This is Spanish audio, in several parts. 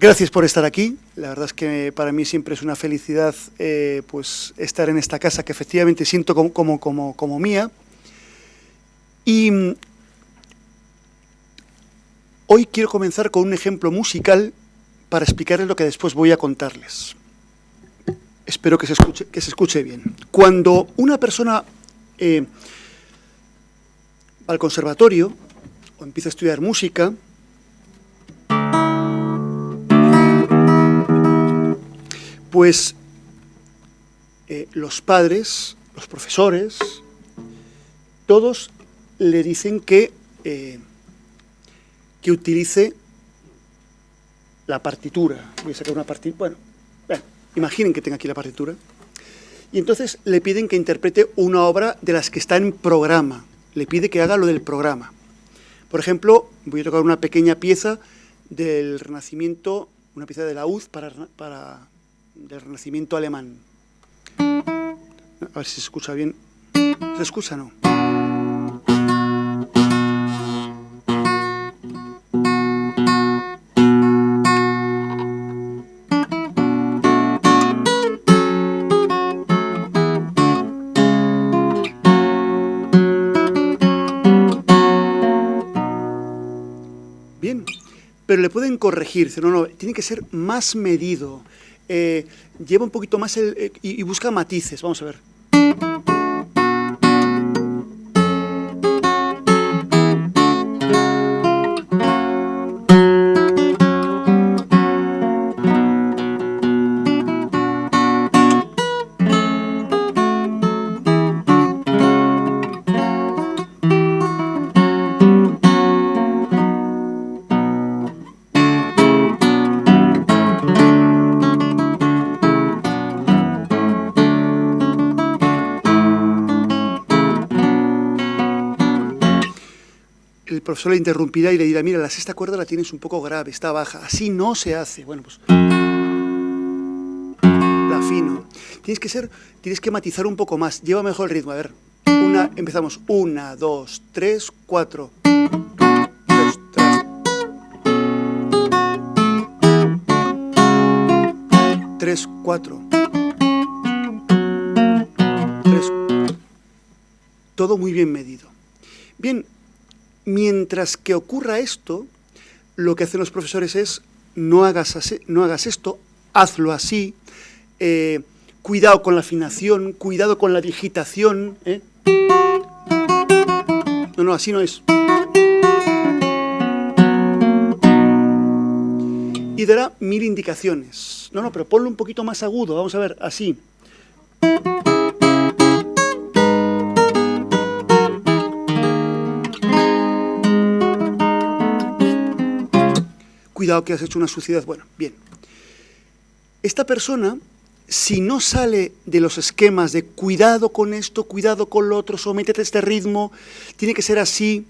Gracias por estar aquí. La verdad es que para mí siempre es una felicidad eh, pues estar en esta casa que efectivamente siento como, como, como, como mía. Y mm, hoy quiero comenzar con un ejemplo musical para explicarles lo que después voy a contarles. Espero que se escuche, que se escuche bien. Cuando una persona eh, va al conservatorio o empieza a estudiar música, pues eh, los padres, los profesores, todos le dicen que, eh, que utilice la partitura. Voy a sacar una partitura, bueno, imaginen que tenga aquí la partitura. Y entonces le piden que interprete una obra de las que está en programa. Le pide que haga lo del programa. Por ejemplo, voy a tocar una pequeña pieza del Renacimiento, una pieza de la UZ para, para del Renacimiento alemán. A ver si se escucha bien. ¿Se escucha no? Bien, pero le pueden corregir, no, no, tiene que ser más medido, eh, lleva un poquito más el, eh, y, y busca matices, vamos a ver. Profesor le interrumpirá y le dirá, mira, la sexta cuerda la tienes un poco grave, está baja, así no se hace. Bueno, pues la afino. Tienes que ser, tienes que matizar un poco más, lleva mejor el ritmo, a ver. Una, empezamos, una, dos, tres, cuatro. Dos, tres. Tres, cuatro. Tres. Todo muy bien medido. Bien, Mientras que ocurra esto, lo que hacen los profesores es no hagas, no hagas esto, hazlo así, eh, cuidado con la afinación, cuidado con la digitación. ¿eh? No, no, así no es. Y dará mil indicaciones. No, no, pero ponlo un poquito más agudo, vamos a ver, así. Cuidado que has hecho una suciedad. Bueno, bien. Esta persona, si no sale de los esquemas de cuidado con esto, cuidado con lo otro, sométete a este ritmo, tiene que ser así,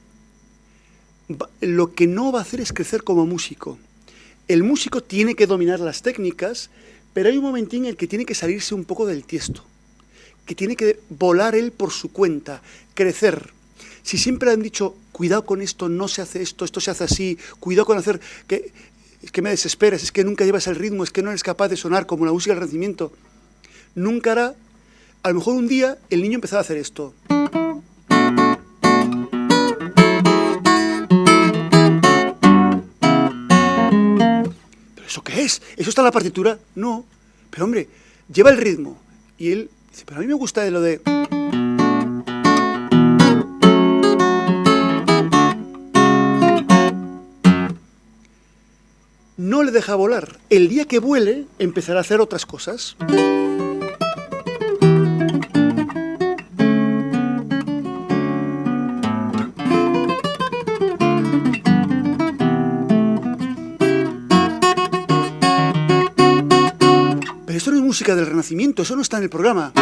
lo que no va a hacer es crecer como músico. El músico tiene que dominar las técnicas, pero hay un momentín en el que tiene que salirse un poco del tiesto, que tiene que volar él por su cuenta, crecer. Si siempre han dicho, cuidado con esto, no se hace esto, esto se hace así, cuidado con hacer... que Es que me desesperas, es que nunca llevas el ritmo, es que no eres capaz de sonar como la música del Renacimiento. Nunca hará... A lo mejor un día el niño empezaba a hacer esto. ¿Pero eso qué es? ¿Eso está en la partitura? No. Pero hombre, lleva el ritmo. Y él dice, pero a mí me gusta de lo de... no le deja volar. El día que vuele, empezará a hacer otras cosas. Pero esto no es música del Renacimiento, eso no está en el programa.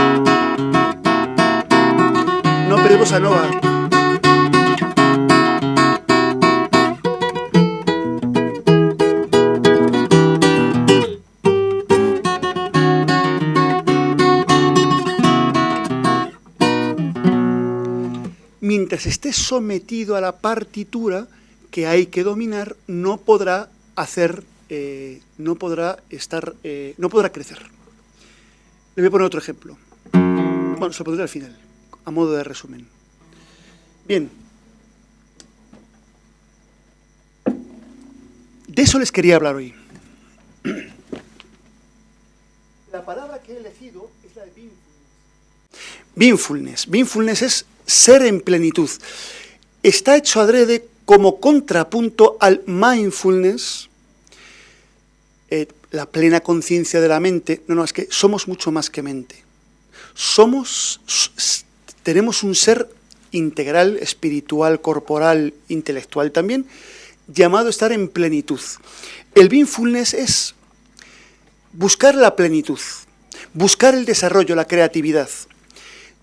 No, pero a Nova. Mientras esté sometido a la partitura que hay que dominar, no podrá hacer eh, no podrá estar, eh, no podrá crecer. Le voy a poner otro ejemplo. Bueno, se lo pondré al final, a modo de resumen. Bien. De eso les quería hablar hoy. La palabra que he elegido es la de Beingfulness. Beingfulness. es ser en plenitud. Está hecho adrede como contrapunto al mindfulness, eh, la plena conciencia de la mente. No, no, es que somos mucho más que mente. Somos, tenemos un ser integral, espiritual, corporal, intelectual también, llamado a estar en plenitud. El mindfulness es buscar la plenitud, buscar el desarrollo, la creatividad.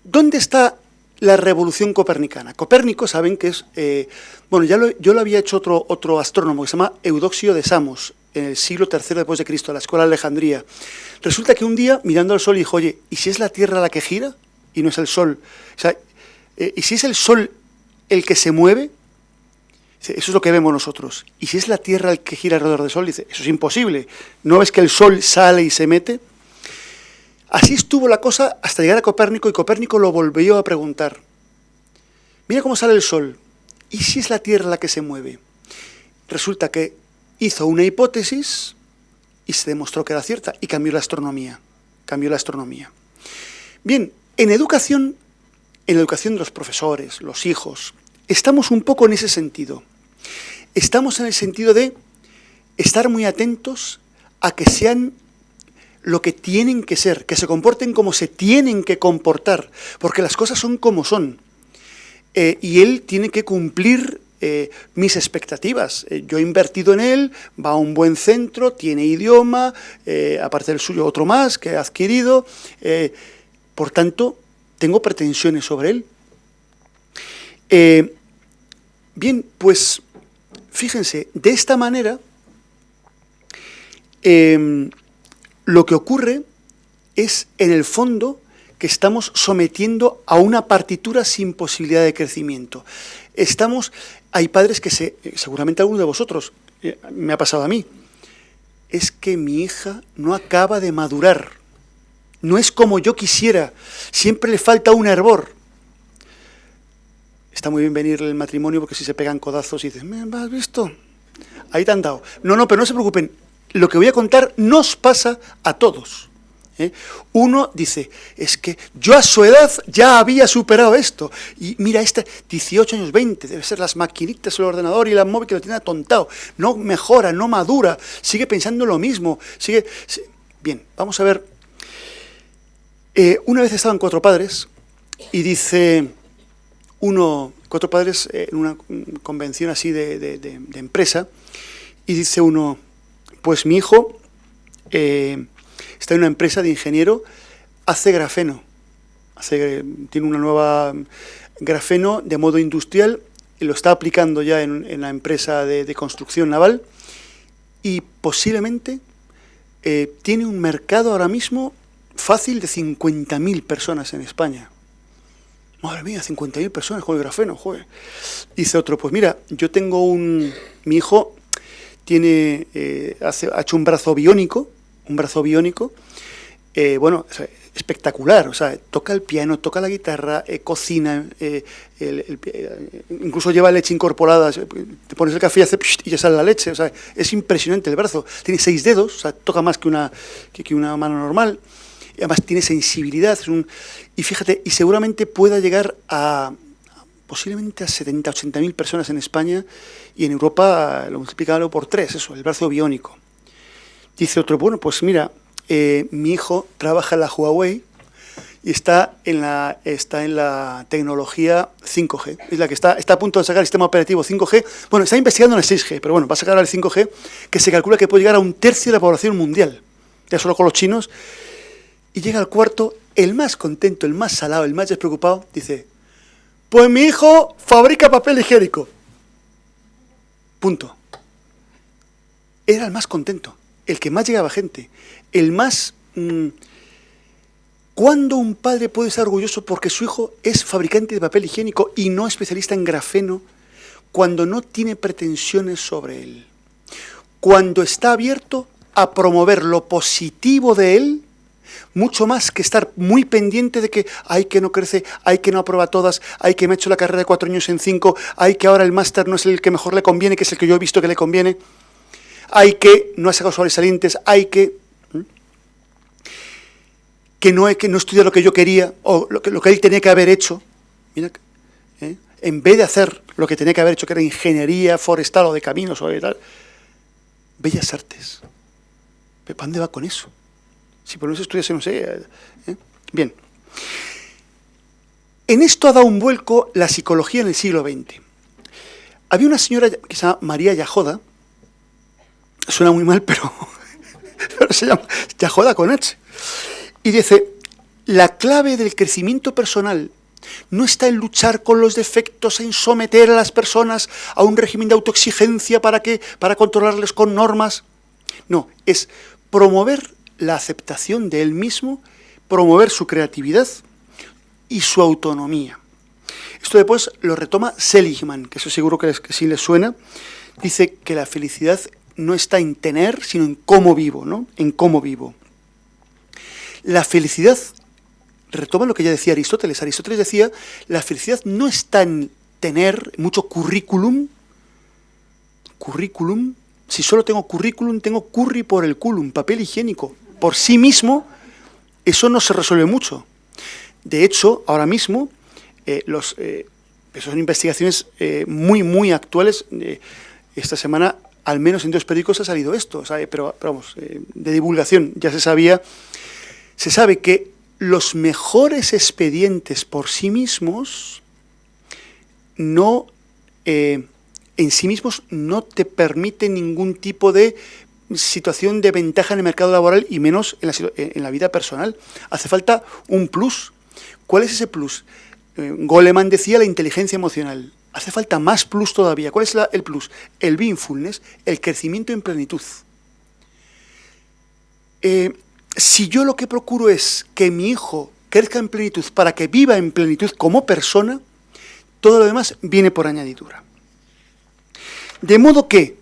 ¿Dónde está la revolución copernicana? Copérnico, saben que es, eh, bueno, ya lo, yo lo había hecho otro, otro astrónomo que se llama Eudoxio de Samos, en el siglo III después de Cristo, a la escuela de Alejandría. Resulta que un día, mirando al sol, dijo, oye, ¿y si es la Tierra la que gira y no es el sol? O sea, eh, ¿y si es el sol el que se mueve? Eso es lo que vemos nosotros. ¿Y si es la Tierra el que gira alrededor del Sol? Dice, eso es imposible. ¿No ves que el Sol sale y se mete? Así estuvo la cosa hasta llegar a Copérnico y Copérnico lo volvió a preguntar. Mira cómo sale el Sol. ¿Y si es la Tierra la que se mueve? Resulta que hizo una hipótesis y se demostró que era cierta y cambió la astronomía. Cambió la astronomía. Bien, en educación, en la educación de los profesores, los hijos, estamos un poco en ese sentido. Estamos en el sentido de estar muy atentos a que sean lo que tienen que ser, que se comporten como se tienen que comportar, porque las cosas son como son. Eh, y él tiene que cumplir eh, mis expectativas. Eh, yo he invertido en él, va a un buen centro, tiene idioma, aparte del suyo otro más que ha adquirido. por tanto, tengo pretensiones sobre él. bien, pues Fíjense, de esta manera, em, lo que ocurre es, en el fondo, que estamos sometiendo a una partitura sin posibilidad de crecimiento. Estamos, hay padres que se, seguramente alguno de vosotros, eh, me ha pasado a mí, es que mi hija no acaba de madurar, no es como yo quisiera, siempre le falta un hervor está muy bien venir el matrimonio porque si se pegan codazos y dices, ¿me has visto? Ahí te han dado. No, no, pero no se preocupen. Lo que voy a contar nos pasa a todos. ¿eh? Uno dice, es que yo a su edad ya había superado esto. Y mira, este 18 años, 20, debe ser las maquinitas, el ordenador y la móvil que lo tiene atontado. No mejora, no madura, sigue pensando lo mismo. sigue Bien, vamos a ver. Eh, una vez estaban cuatro padres y dice uno, cuatro padres eh, en una convención así de, empresa, y dice uno, pues mi hijo eh, está en una empresa de ingeniero, hace grafeno, hace, tiene una nueva grafeno de modo industrial, y lo está aplicando ya en, la empresa de, construcción naval, y posiblemente eh, tiene un mercado ahora mismo fácil de 50.000 personas en España. Madre mía, 50.000 personas con grafeno, joder. Dice otro, pues mira, yo tengo un... Mi hijo tiene, eh, hace, ha hecho un brazo biónico, un brazo biónico, eh, bueno, espectacular, o sea, toca el piano, toca la guitarra, eh, cocina, incluso lleva leche incorporada, te pones el café y, hace, y ya sale la leche, o sea, es impresionante el brazo, tiene seis dedos, o sea, toca más que una, que una mano normal, además tiene sensibilidad, y fíjate, y seguramente pueda llegar a posiblemente a 70, 80 mil personas en España y en Europa lo multiplicado por tres, eso, el brazo biónico. Dice otro, bueno, pues mira, eh, mi hijo trabaja en la Huawei y está en la, está en la tecnología 5G. Es la que está, está a punto de sacar el sistema operativo 5G. Bueno, está investigando en el 6G, pero bueno, va a sacar el 5G, que se calcula que puede llegar a un tercio de la población mundial. Ya solo con los chinos. Y llega al cuarto el más contento, el más salado, el más despreocupado, dice, pues mi hijo fabrica papel higiénico. Punto. Era el más contento, el que más llegaba gente, el más... Mm, ¿Cuándo un padre puede estar orgulloso porque su hijo es fabricante de papel higiénico y no especialista en grafeno cuando no tiene pretensiones sobre él? cuando está abierto a promover lo positivo de él, mucho más que estar muy pendiente de que hay que no crece, hay que no aprueba todas, hay que me ha hecho la carrera de cuatro años en cinco, hay que ahora el máster no es el que mejor le conviene, que es el que yo he visto que le conviene, hay que no ha sacado sobresalientes, hay que que no, que no estudia lo que yo quería o lo que, lo que él tenía que haber hecho. Mira, ¿eh? En vez de hacer lo que tenía que haber hecho, que era ingeniería forestal o de caminos o de tal, bellas artes. ¿Para dónde va con eso? Si por eso estudias, no sé. Bien. En esto ha dado un vuelco la psicología en el siglo XX. Había una señora que se llama María Yajoda, suena muy mal, pero, pero se llama Yajoda con H. Y dice, la clave del crecimiento personal no está en luchar con los defectos, en someter a las personas a un régimen de autoexigencia para, que, para controlarles con normas. No, es promover la aceptación de él mismo, promover su creatividad y su autonomía. Esto después lo retoma Seligman, que eso seguro que, sí le suena. Dice que la felicidad no está en tener, sino en cómo vivo, ¿no? En cómo vivo. La felicidad, retoma lo que ya decía Aristóteles. Aristóteles decía, la felicidad no está en tener mucho currículum, currículum, si solo tengo currículum, tengo curry por el culum, papel higiénico. Por sí mismo, eso no se resuelve mucho. De hecho, ahora mismo, eh, eh, son investigaciones eh, muy, muy actuales. esta semana, al menos en dos periódicos, ha salido esto, pero, vamos, de divulgación, ya se sabía. Se sabe que los mejores expedientes por sí mismos no, en sí mismos no te permiten ningún tipo de situación de ventaja en el mercado laboral y menos en la, en la vida personal. Hace falta un plus. ¿Cuál es ese plus? Eh, Goleman decía la inteligencia emocional. Hace falta más plus todavía. ¿Cuál es el plus? El mindfulness, el crecimiento en plenitud. Eh, si yo lo que procuro es que mi hijo crezca en plenitud para que viva en plenitud como persona, todo lo demás viene por añadidura. De modo que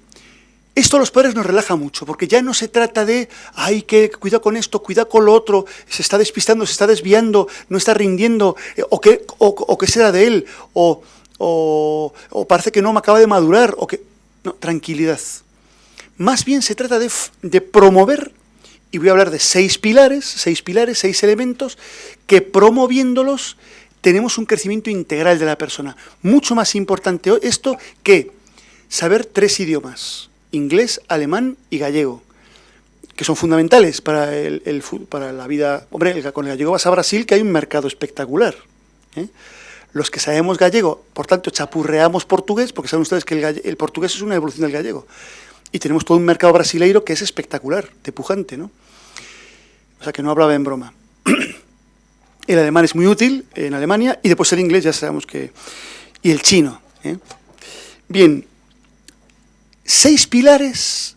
esto a los padres nos relaja mucho, porque ya no se trata de, ay, que cuidado con esto, cuidado con lo otro, se está despistando, se está desviando, no está rindiendo, eh, o qué o, será de él, o, o, parece que no me acaba de madurar, o que... No, tranquilidad. Más bien se trata de, de promover, y voy a hablar de seis pilares, seis pilares, seis elementos, que promoviéndolos tenemos un crecimiento integral de la persona. Mucho más importante esto que saber tres idiomas inglés, alemán y gallego, que son fundamentales para, el, para la vida... Hombre, con el gallego vas a Brasil, que hay un mercado espectacular. ¿eh? Los que sabemos gallego, por tanto, chapurreamos portugués, porque saben ustedes que el, portugués es una evolución del gallego. Y tenemos todo un mercado brasileiro que es espectacular, de pujante, ¿no? O sea, que no hablaba en broma. El alemán es muy útil en Alemania, y después el inglés ya sabemos que... Y el chino. ¿eh? Bien, seis pilares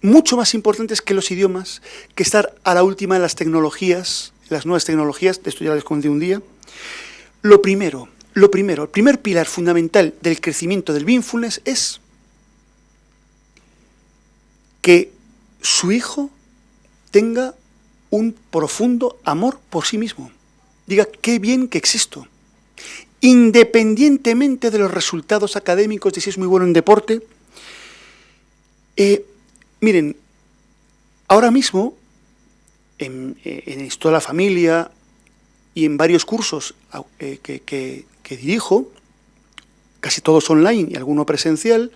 mucho más importantes que los idiomas, que estar a la última de las tecnologías, las nuevas tecnologías, de esto ya les conté un día. Lo primero, lo primero, el primer pilar fundamental del crecimiento del mindfulness es que su hijo tenga un profundo amor por sí mismo. Diga, qué bien que existo. Independientemente de los resultados académicos, de si es muy bueno en deporte, eh, miren, ahora mismo, en, eh, en esto de la familia y en varios cursos eh, que, dirijo, casi todos online y alguno presencial,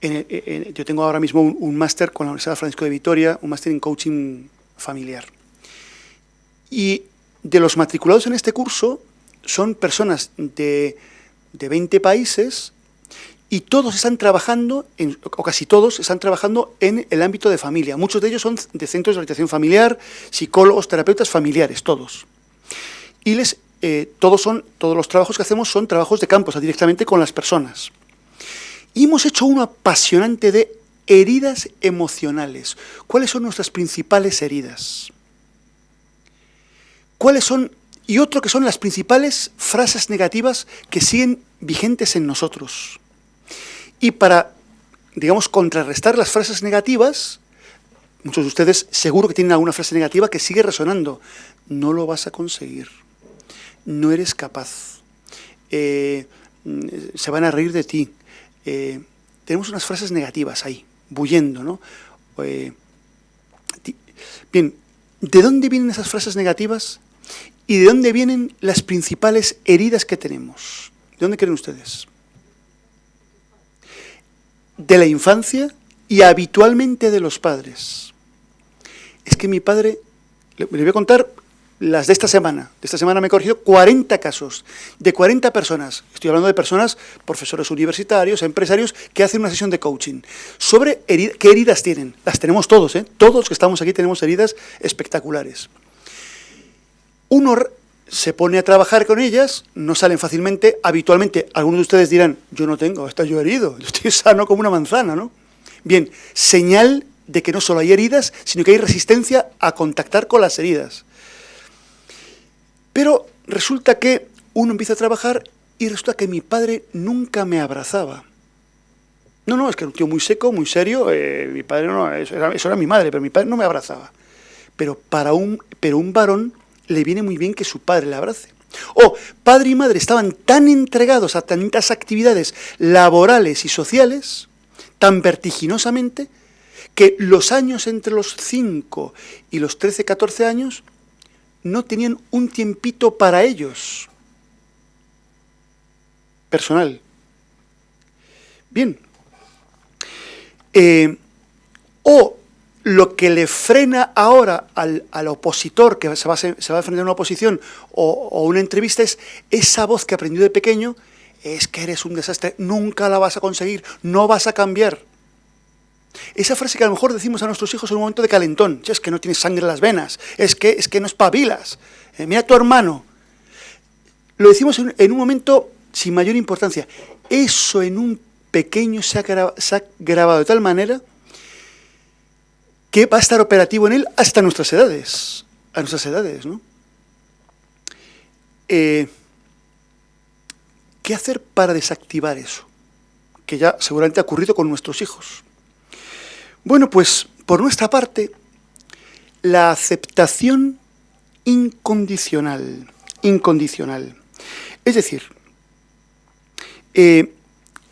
yo tengo ahora mismo un, máster con la Universidad Francisco de Vitoria, un máster en coaching familiar. Y de los matriculados en este curso son personas de, de 20 países y todos están trabajando, o casi todos, están trabajando en el ámbito de familia. Muchos de ellos son de centros de orientación familiar, psicólogos, terapeutas familiares, todos. Y les, eh, todos, son, todos los trabajos que hacemos son trabajos de campo, o sea, directamente con las personas. Y hemos hecho uno apasionante de heridas emocionales. ¿Cuáles son nuestras principales heridas? ¿Cuáles son, y otro que son las principales frases negativas que siguen vigentes en nosotros? Y para digamos, contrarrestar las frases negativas. Muchos de ustedes seguro que tienen alguna frase negativa que sigue resonando. No lo vas a conseguir. No eres capaz. Eh, se van a reír de ti. Eh, tenemos unas frases negativas ahí, bullendo, ¿no? Eh, bien, ¿de dónde vienen esas frases negativas? ¿Y de dónde vienen las principales heridas que tenemos? ¿De dónde creen ustedes? De la infancia y habitualmente de los padres. Es que mi padre, le voy a contar las de esta semana. De esta semana me he corregido 40 casos, de 40 personas. Estoy hablando de personas, profesores universitarios, empresarios, que hacen una sesión de coaching. Sobre qué heridas tienen. Las tenemos todos, ¿eh? Todos los que estamos aquí tenemos heridas espectaculares. Uno se pone a trabajar con ellas, no salen fácilmente. Habitualmente, algunos de ustedes dirán, yo no tengo, está yo herido, yo estoy sano como una manzana, ¿no? Bien, señal de que no solo hay heridas, sino que hay resistencia a contactar con las heridas. Pero resulta que uno empieza a trabajar y resulta que mi padre nunca me abrazaba. No, no, es que era un tío muy seco, muy serio, eh, mi padre no, eso era, eso era, mi madre, pero mi padre no me abrazaba. Pero para un, pero un varón le viene muy bien que su padre le abrace. O padre y madre estaban tan entregados a tantas actividades laborales y sociales, tan vertiginosamente, que los años entre los 5 y los 13, 14 años no tenían un tiempito para ellos. Personal. Bien. Eh, o lo que le frena ahora al, opositor que se va, se va, a a una oposición o, una entrevista es esa voz que aprendió de pequeño, es que eres un desastre, nunca la vas a conseguir, no vas a cambiar. Esa frase que a lo mejor decimos a nuestros hijos en un momento de calentón, es que no tienes sangre en las venas, es que, es que no espabilas, eh, mira a tu hermano. Lo decimos en, un momento sin mayor importancia. Eso en un pequeño se ha grabado de tal manera que va a estar operativo en él hasta nuestras edades. A nuestras edades, ¿no? Eh, ¿Qué hacer para desactivar eso? Que ya seguramente ha ocurrido con nuestros hijos. Bueno, pues por nuestra parte, la aceptación incondicional, incondicional. Es decir, eh,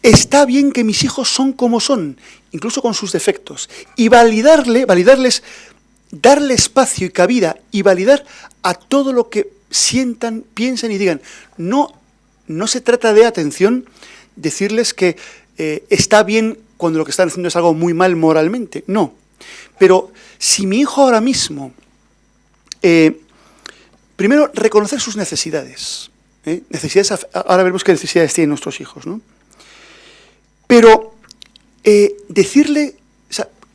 está bien que mis hijos son como son, incluso con sus defectos, y validarle, validarles, darle espacio y cabida y validar a todo lo que sientan, piensen y digan. No, no se trata de, atención, decirles que eh, está bien cuando lo que están haciendo es algo muy mal moralmente. No. Pero si mi hijo ahora mismo, eh, primero, reconocer sus necesidades. ¿eh? necesidades. Ahora veremos qué necesidades tienen nuestros hijos. ¿no? Pero eh, decirle,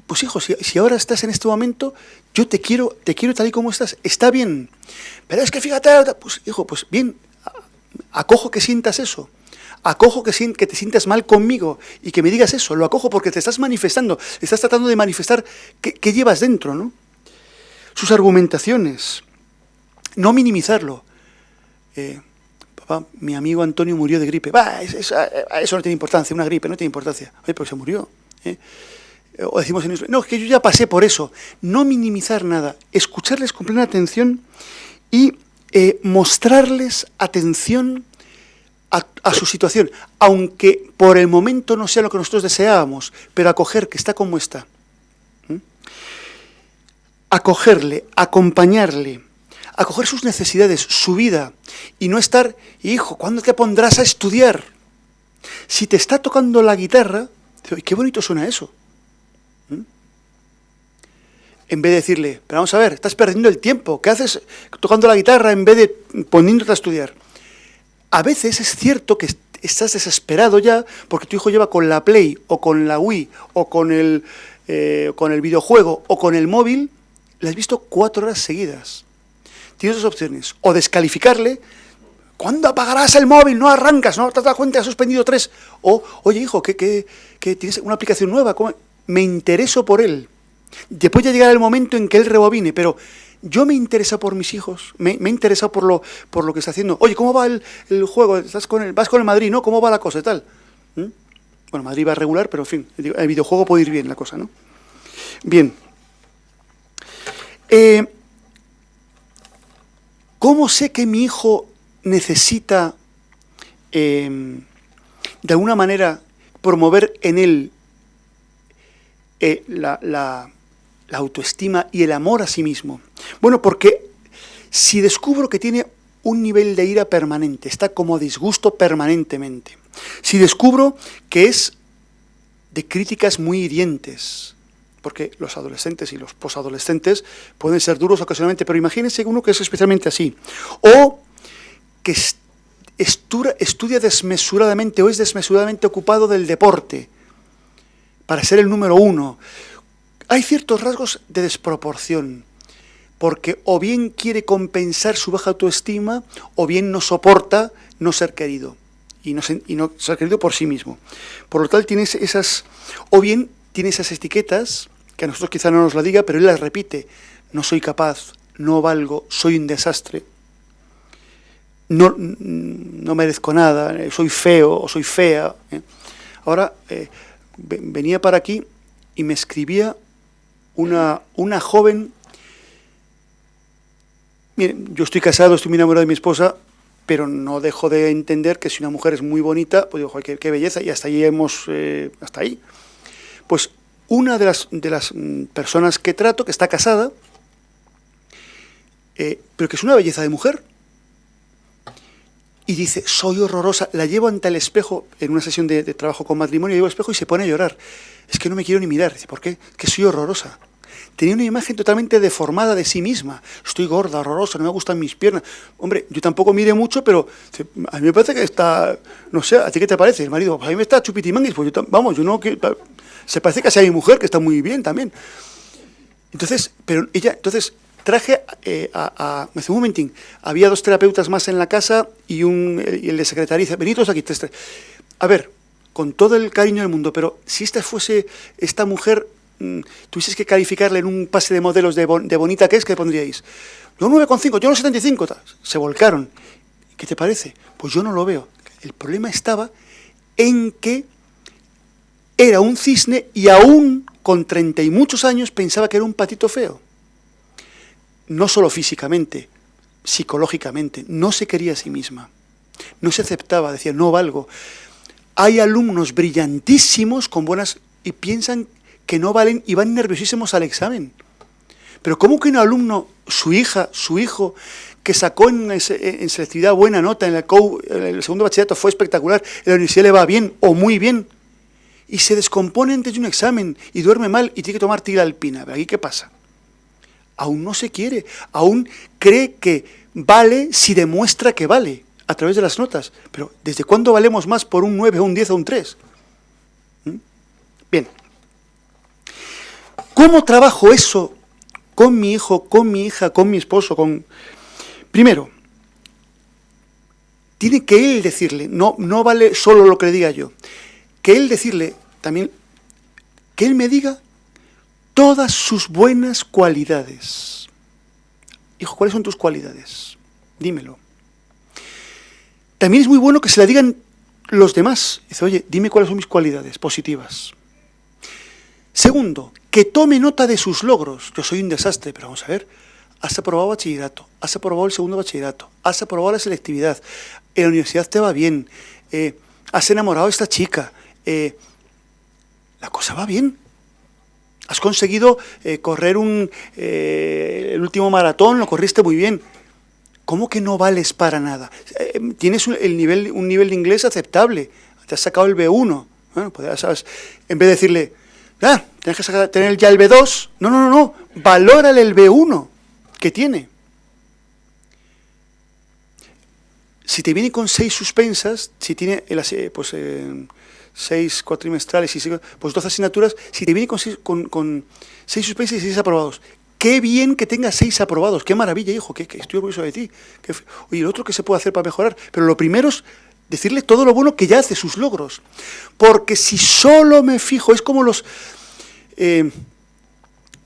pues hijo, si, ahora estás en este momento, yo te quiero, te quiero tal y como estás, está bien. Pero es que fíjate, pues hijo, pues bien, acojo que sientas eso acojo que, te sientas mal conmigo y que me digas eso, lo acojo porque te estás manifestando, estás tratando de manifestar qué, llevas dentro, ¿no? Sus argumentaciones, no minimizarlo. Eh, mi amigo Antonio murió de gripe. Va, eso, no tiene importancia, una gripe no tiene importancia. Oye, pero se murió. ¿eh? O decimos en no, es que yo ya pasé por eso. No minimizar nada, escucharles con plena atención y eh, mostrarles atención a, su situación, aunque por el momento no sea lo que nosotros deseábamos, pero acoger que está como está. Acogerle, acompañarle, acoger sus necesidades, su vida, y no estar, hijo, ¿cuándo te pondrás a estudiar? Si te está tocando la guitarra, qué bonito suena eso. En vez de decirle, pero vamos a ver, estás perdiendo el tiempo, ¿qué haces tocando la guitarra en vez de poniéndote a estudiar? a veces es cierto que estás desesperado ya porque tu hijo lleva con la Play o con la Wii o con el, eh, con el videojuego o con el móvil, le has visto cuatro horas seguidas. Tienes dos opciones. O descalificarle, ¿cuándo apagarás el móvil? No arrancas, no te das cuenta, has suspendido tres. O, oye hijo, que, que, tienes una aplicación nueva, me intereso por él. Después ya llegará el momento en que él rebobine, pero yo me interesa por mis hijos, me, me interesa por lo, por lo que está haciendo. Oye, ¿cómo va el, juego? ¿Estás con el, ¿Vas con el Madrid, no? ¿Cómo va la cosa y tal? ¿Mm? Bueno, Madrid va regular, pero en fin, el videojuego puede ir bien la cosa, ¿no? Bien. Eh, ¿Cómo sé que mi hijo necesita, em, de alguna manera, promover en él eh, la, autoestima y el amor a sí mismo? Bueno, porque si descubro que tiene un nivel de ira permanente, está como disgusto permanentemente, si descubro que es de críticas muy hirientes, porque los adolescentes y los posadolescentes pueden ser duros ocasionalmente, pero imagínense uno que es especialmente así, o que estudia desmesuradamente o es desmesuradamente ocupado del deporte para ser el número uno. Hay ciertos rasgos de desproporción, porque o bien quiere compensar su baja autoestima, o bien no soporta no ser querido, y no, y no ser querido por sí mismo. Por lo tal, tiene esas, o bien tiene esas etiquetas, que a nosotros quizá no nos la diga, pero él las repite, no soy capaz, no valgo, soy un desastre, no, no merezco nada, eh, soy feo o soy fea. ¿eh? Ahora, eh, venía para aquí y me escribía una, una joven Miren, yo estoy casado, estoy muy enamorado de mi esposa, pero no dejo de entender que si una mujer es muy bonita, pues digo, qué, qué belleza, y hasta ahí hemos, hasta ahí. Pues una de las, de las mm, personas que trato, que está casada, eh, pero que es una belleza de mujer, y dice, soy horrorosa, la llevo ante el espejo en una sesión de, trabajo con matrimonio, llevo el espejo y se pone a llorar. Es que no me quiero ni mirar. Dice, ¿por qué? Que soy horrorosa tenía una imagen totalmente deformada de sí misma. Estoy gorda, horrorosa, no me gustan mis piernas. Hombre, yo tampoco mire mucho, pero a mí me parece que está, no sé, ¿a ti qué te parece? El marido, a mí me está chupitimanguis, pues yo, vamos, yo no, que, se parece que sea mi mujer, que está muy bien también. Entonces, pero ella, entonces, traje eh, a, me hace un momentín, había dos terapeutas más en la casa y, un, y el de secretaria, dice, venidos aquí, tres, tres. A ver, con todo el cariño del mundo, pero si esta fuese esta mujer Mm, tuvieses que calificarle en un pase de modelos de, bonita que es, ¿qué pondríais? Yo 9,5, yo no 75, se volcaron. ¿Qué te parece? Pues yo no lo veo. El problema estaba en que era un cisne y aún con 30 y muchos años pensaba que era un patito feo. No solo físicamente, psicológicamente, no se quería a sí misma. No se aceptaba, decía, no valgo. Hay alumnos brillantísimos con buenas y piensan que no valen y van nerviosísimos al examen. Pero ¿cómo que un alumno, su hija, su hijo, que sacó en, en selectividad buena nota, en el, el segundo bachillerato fue espectacular, en la universidad le va bien o muy bien, y se descompone antes de un examen y duerme mal y tiene que tomar tira alpina? ¿Aquí qué pasa? Aún no se quiere, aún cree que vale si demuestra que vale a través de las notas. Pero ¿desde cuándo valemos más por un 9, un 10 o un 3? ¿Mm? Bien. ¿Cómo trabajo eso con mi hijo, con mi hija, con mi esposo? Con... Primero, tiene que él decirle, no, no vale solo lo que le diga yo, que él decirle también, que él me diga todas sus buenas cualidades. Hijo, ¿cuáles son tus cualidades? Dímelo. También es muy bueno que se la digan los demás. Dice, oye, dime cuáles son mis cualidades positivas. Segundo, que tome nota de sus logros. Yo soy un desastre, pero vamos a ver, has aprobado bachillerato, has aprobado el segundo bachillerato, has aprobado la selectividad, en la universidad te va bien, eh, has enamorado a esta chica, eh, la cosa va bien. Has conseguido eh, correr un, el último maratón, lo corriste muy bien. ¿Cómo que no vales para nada? tienes un, el nivel, un nivel de inglés aceptable, te has sacado el B1. Bueno, pues sabes, en vez de decirle, Ah, tienes que tener ya el B2. No, no, no, no. Valórale el B1 que tiene. Si te viene con seis suspensas, si tiene pues, eh, seis cuatrimestrales y pues 12 asignaturas, si te viene con seis, con, seis suspensas y seis aprobados, qué bien que tengas seis aprobados, qué maravilla, hijo, que, estoy orgulloso de ti. oye, lo otro que se puede hacer para mejorar, pero lo primero es decirle todo lo bueno que ya hace, sus logros. Porque si solo me fijo, es como los... Eh,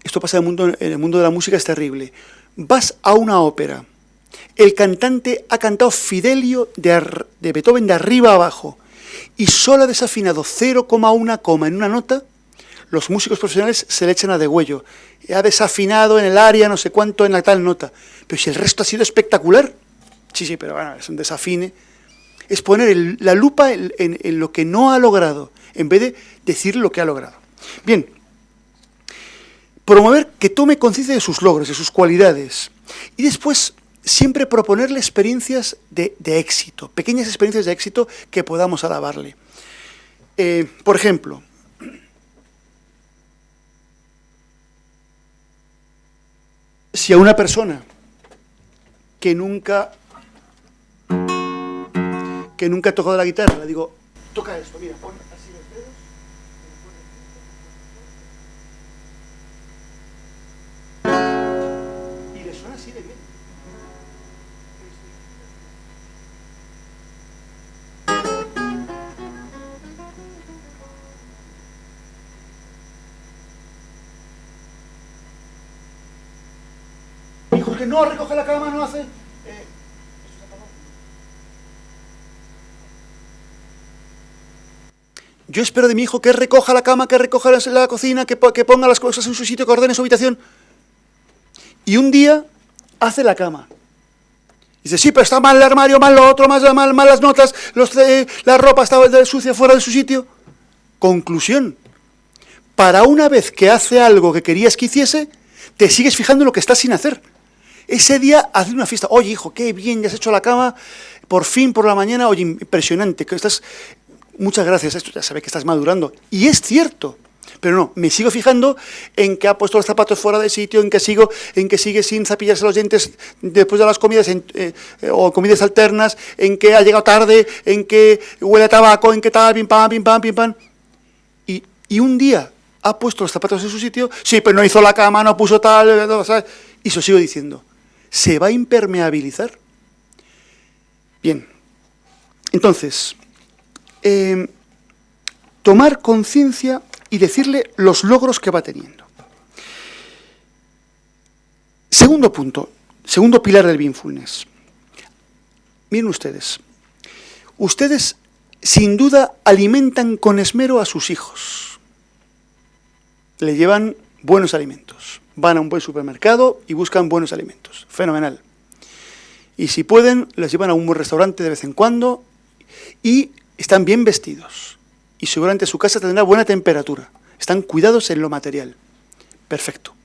esto pasa en el, mundo, en el mundo de la música, es terrible. Vas a una ópera, el cantante ha cantado Fidelio de, de Beethoven de arriba abajo, y solo ha desafinado 0,1 coma en una nota, los músicos profesionales se le echan a degüello. Ha desafinado en el área no sé cuánto en la tal nota. Pero si el resto ha sido espectacular, sí, sí, pero bueno, es un desafine. Es poner la lupa en, en lo que no ha logrado, en vez de decir lo que ha logrado. Bien, promover que tome conciencia de sus logros, de sus cualidades. Y después siempre proponerle experiencias de, éxito, pequeñas experiencias de éxito que podamos alabarle. Eh, por ejemplo, si a una persona que nunca que nunca ha tocado la guitarra, le digo, toca esto, mira, no recoge la cama, no hace... Eh, yo espero de mi hijo que recoja la cama, que recoja la cocina, que, que ponga las cosas en su sitio, que ordene su habitación. Y un día hace la cama. Dice, sí, pero está mal el armario, mal lo otro, mal, mal, mal las notas, los, eh, la ropa estaba sucia fuera de su sitio. Conclusión. Para una vez que hace algo que querías que hiciese, te sigues fijando en lo que está sin hacer. Ese día hace una fiesta. Oye, hijo, qué bien, ya has hecho la cama, por fin, por la mañana. Oye, impresionante, que estás... Muchas gracias, esto ya sabe que estás madurando. Y es cierto. Pero no, me sigo fijando en que ha puesto los zapatos fuera de sitio, en que sigo, en que sigue sin cepillarse los dientes después de las comidas eh, o comidas alternas, en que ha llegado tarde, en que huele a tabaco, en que tal, pim pam, pim pam, pim pam. Y, y un día ha puesto los zapatos en su sitio, sí, pero no hizo la cama, no puso tal, ¿sabes? y eso sigo diciendo. ¿Se va a impermeabilizar? Bien. Entonces, eh, tomar conciencia y decirle los logros que va teniendo. Segundo punto, segundo pilar del mindfulness. Miren ustedes, ustedes sin duda alimentan con esmero a sus hijos. Le llevan buenos alimentos. Van a un buen supermercado y buscan buenos alimentos. Fenomenal. Y si pueden, les llevan a un buen restaurante de vez en cuando y están bien vestidos y seguramente su casa tendrá buena temperatura. Están cuidados en lo material. Perfecto.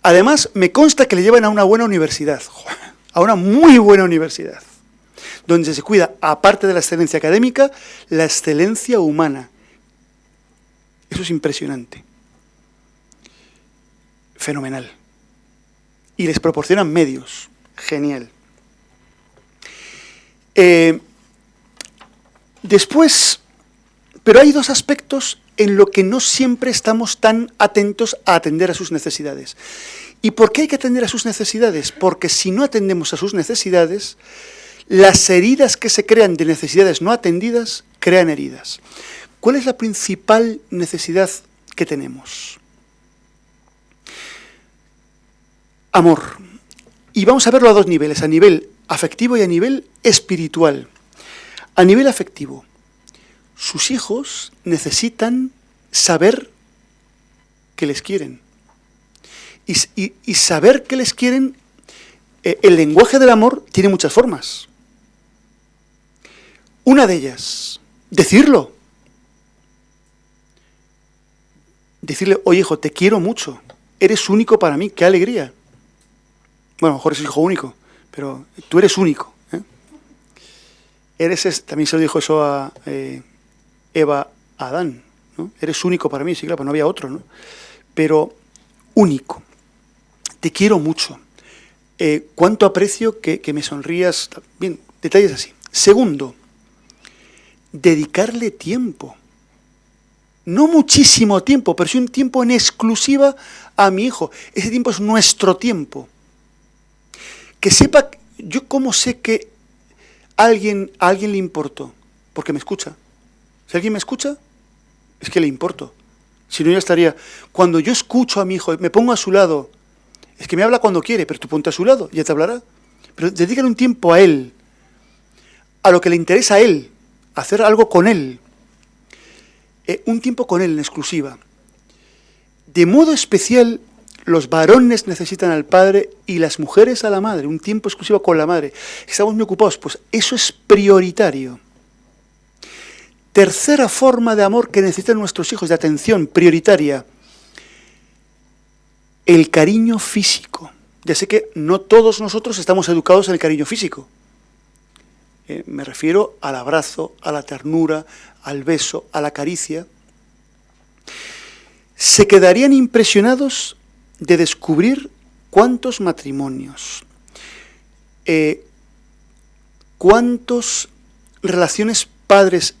Además, me consta que le llevan a una buena universidad, a una muy buena universidad, donde se cuida, aparte de la excelencia académica, la excelencia humana. Eso es impresionante. Fenomenal. Y les proporcionan medios. Genial. Eh, después, pero hay dos aspectos en lo que no siempre estamos tan atentos a atender a sus necesidades. ¿Y por qué hay que atender a sus necesidades? Porque si no atendemos a sus necesidades, las heridas que se crean de necesidades no atendidas crean heridas. ¿Cuál es la principal necesidad que tenemos? Amor. Y vamos a verlo a dos niveles, a nivel afectivo y a nivel espiritual. A nivel afectivo, sus hijos necesitan saber que les quieren. Y, saber que les quieren, eh, el lenguaje del amor tiene muchas formas. Una de ellas, decirlo. Decirle, oye hijo, te quiero mucho, eres único para mí, qué alegría. Bueno, mejor es hijo único, pero tú eres único. ¿eh? Eres, también se lo dijo eso a... Eh, Eva Adán. ¿no? Eres único para mí, sí, claro, pues no había otro, ¿no? Pero único. Te quiero mucho. Eh, cuánto aprecio que, me sonrías. Bien, detalles así. Segundo, dedicarle tiempo. No muchísimo tiempo, pero sí un tiempo en exclusiva a mi hijo. Ese tiempo es nuestro tiempo. Que sepa, yo cómo sé que alguien, a alguien le importó, porque me escucha. Si alguien me escucha, es que le importo. Si no, ya estaría... Cuando yo escucho a mi hijo, me pongo a su lado, es que me habla cuando quiere, pero tú ponte a su lado, ya te hablará. Pero dedícale un tiempo a él, a lo que le interesa a él, hacer algo con él. eh, un tiempo con Él en exclusiva. De modo especial, los varones necesitan al padre y las mujeres a la madre, un tiempo exclusivo con la madre. Estamos muy ocupados, pues eso es prioritario. Tercera forma de amor que necesitan nuestros hijos, de atención prioritaria, el cariño físico. Ya sé que no todos nosotros estamos educados en el cariño físico. Eh, me refiero al abrazo, a la ternura, al beso, a la caricia. Se quedarían impresionados de descubrir cuántos matrimonios, eh, cuántas relaciones padres,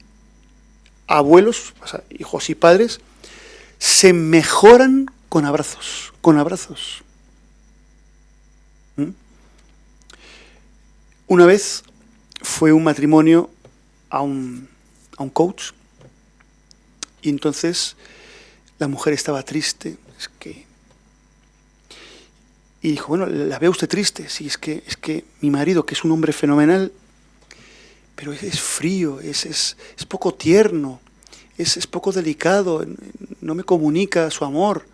abuelos, hijos y padres, se mejoran con abrazos, con abrazos. ¿Mm? Una vez fue un matrimonio a un, a un coach y entonces la mujer estaba triste, es que y dijo, bueno, ¿la ve usted triste? Sí, es que, es que mi marido, que es un hombre fenomenal, pero es, frío, es, es, es, poco tierno, es, es poco delicado, no me comunica su amor.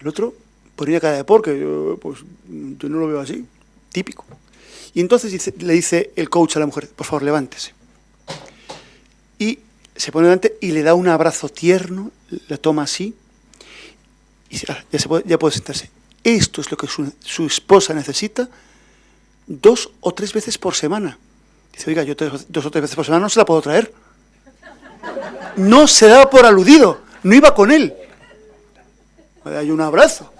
El otro ponía cara de porque yo, pues, yo no lo veo así, típico. Y entonces le dice el coach a la mujer, por favor, levántese. Y se pone delante y le da un abrazo tierno, la toma así, y ah, ya, se puede, ya puede sentarse. Esto es lo que su, esposa necesita dos o tres veces por semana. Dice, oiga, yo dos o tres veces por semana no se la puedo traer. No se daba por aludido, no iba con él hay un abrazo.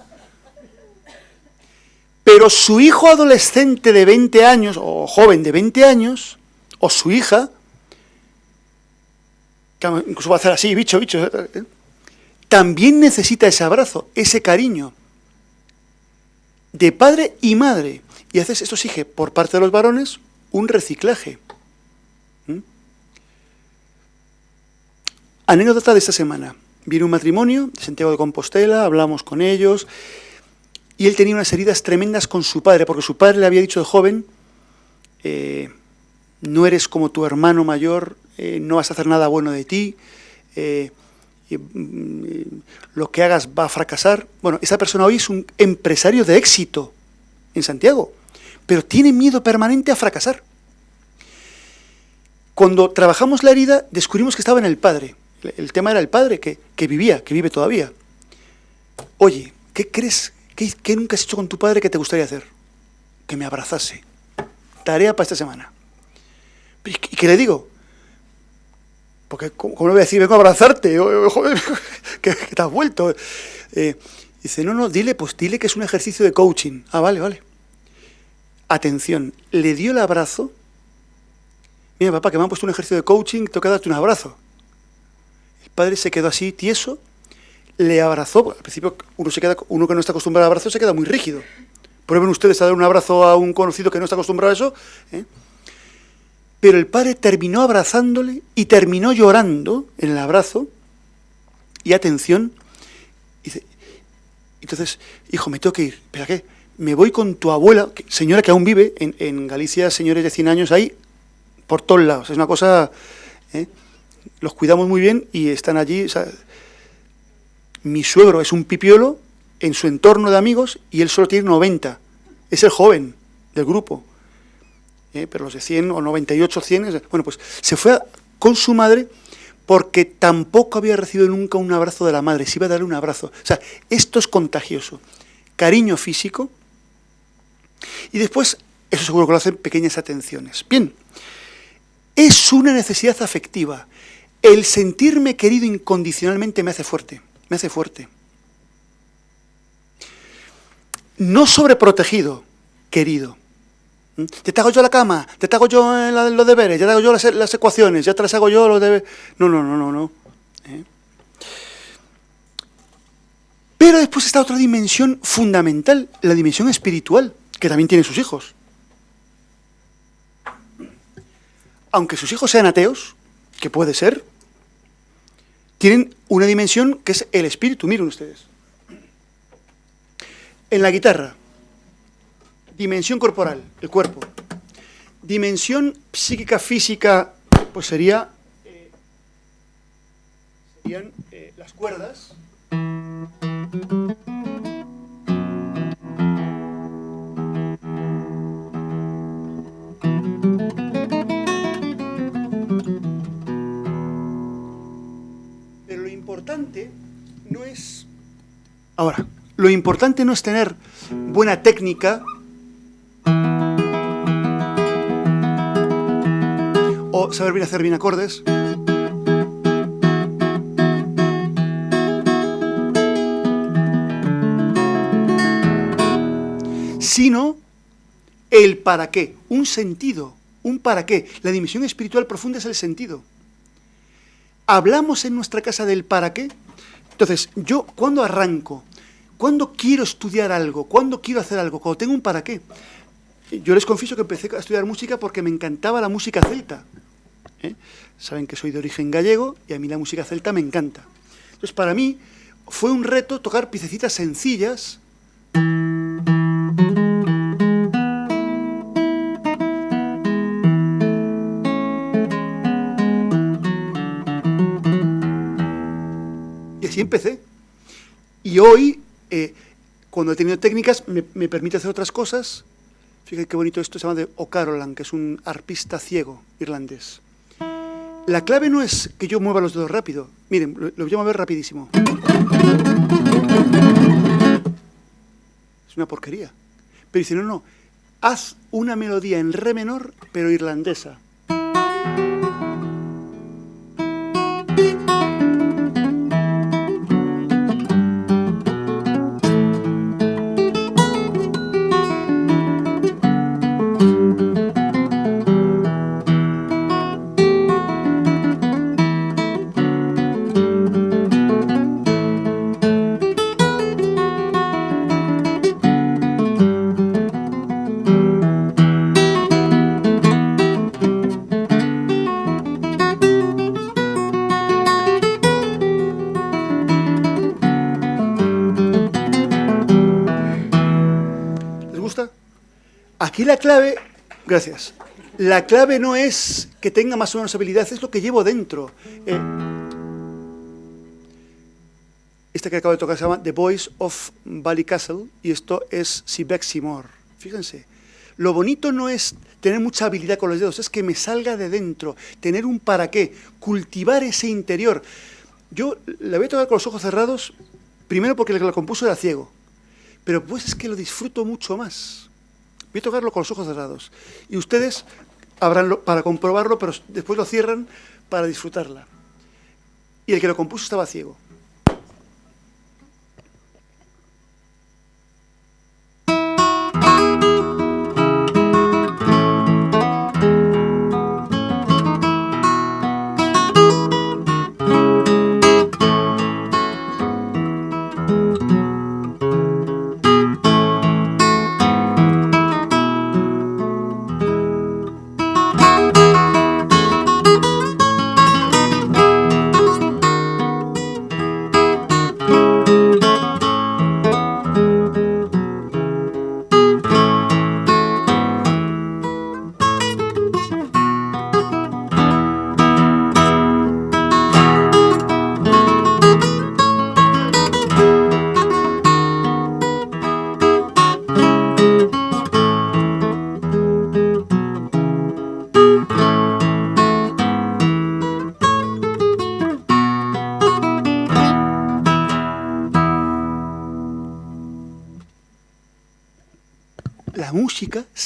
Pero su hijo adolescente de 20 años, o joven de 20 años, o su hija, que incluso va a hacer así, bicho, bicho, ¿eh? también necesita ese abrazo, ese cariño, de padre y madre. Y haces, esto exige, por parte de los varones, un reciclaje. ¿Mm? Anécdota de esta semana. Vino un matrimonio de Santiago de Compostela, hablamos con ellos, y él tenía unas heridas tremendas con su padre, porque su padre le había dicho de joven, eh, no eres como tu hermano mayor, eh, no vas a hacer nada bueno de ti, eh, mm, lo que hagas va a fracasar. Bueno, esa persona hoy es un empresario de éxito en Santiago, pero tiene miedo permanente a fracasar. Cuando trabajamos la herida, descubrimos que estaba en el padre. El tema era el padre que, vivía, que vive todavía. Oye, ¿qué crees? ¿Qué, nunca has hecho con tu padre que te gustaría hacer? Que me abrazase. Tarea para esta semana. ¿Y qué le digo? Porque, ¿cómo le voy a decir? Vengo a abrazarte, que, te has vuelto. Eh, dice, no, no, dile, pues dile que es un ejercicio de coaching. Ah, vale, vale. Atención, le dio el abrazo. Mira, papá, que me han puesto un ejercicio de coaching, que darte un abrazo padre se quedó así, tieso, le abrazó, al principio uno, se queda, uno que no está acostumbrado al abrazo se queda muy rígido. Prueben ustedes a dar un abrazo a un conocido que no está acostumbrado a eso. ¿eh? Pero el padre terminó abrazándole y terminó llorando en el abrazo. Y atención, dice, entonces, hijo, me tengo que ir. ¿Pero qué? Me voy con tu abuela, señora que aún vive en, Galicia, señores de 100 años, ahí por todos lados. Es una cosa... ¿eh? los cuidamos muy bien y están allí. mi suegro es un pipiolo en su entorno de amigos y él solo tiene 90. Es el joven del grupo. ¿Eh? Pero los de 100 o 98, 100, bueno, pues se fue con su madre porque tampoco había recibido nunca un abrazo de la madre, se iba a darle un abrazo. O sea, esto es contagioso. Cariño físico y después, eso seguro que lo hacen pequeñas atenciones. Bien, es una necesidad afectiva. El sentirme querido incondicionalmente me hace fuerte, me hace fuerte. No sobreprotegido, querido. ¿Mm? Ya te hago yo la cama, te hago yo los deberes, ya te hago yo las, ecuaciones, ya te las hago yo los deberes. No, no, no, no, no. ¿Eh? Pero después está otra dimensión fundamental, la dimensión espiritual, que también tiene sus hijos. Aunque sus hijos sean ateos, que puede ser, tienen una dimensión que es el espíritu, miren ustedes. En la guitarra, dimensión corporal, el cuerpo. Dimensión psíquica, física, pues sería, eh, serían eh, las cuerdas. Pero lo importante no es... Ahora, lo importante no es tener buena técnica o saber bien hacer bien acordes. sino el para qué, un sentido, un para qué. La dimensión espiritual profunda es el sentido. ¿Hablamos en nuestra casa del para qué? Entonces, yo, cuando arranco? ¿Cuándo quiero estudiar algo? ¿Cuándo quiero hacer algo? Cuando tengo un para qué. Yo les confieso que empecé a estudiar música porque me encantaba la música celta. ¿eh? Saben que soy de origen gallego y a mí la música celta me encanta. Entonces, para mí fue un reto tocar piececitas sencillas así empecé. Y hoy, eh, cuando he tenido técnicas, me, permite hacer otras cosas. Fíjate qué bonito esto, se llama de O'Carolan, que es un arpista ciego irlandés. La clave no es que yo mueva los dedos rápido. Miren, lo, lo voy a mover rapidísimo. Es una porquería. Pero dice, no, no, haz una melodía en re menor, pero irlandesa. Gracias, la clave no es que tenga más o menos habilidad, es lo que llevo dentro. Eh, esta que acabo de tocar se llama The Voice of Castle y esto es Sibeximor. Fíjense, lo bonito no es tener mucha habilidad con los dedos, es que me salga de dentro, tener un para qué, cultivar ese interior. Yo la voy a tocar con los ojos cerrados, primero porque el que la compuso era ciego, pero pues es que lo disfruto mucho más. Voy a tocarlo con los ojos cerrados. Y ustedes habrán para comprobarlo, pero después lo cierran para disfrutarla. Y el que lo compuso estaba ciego.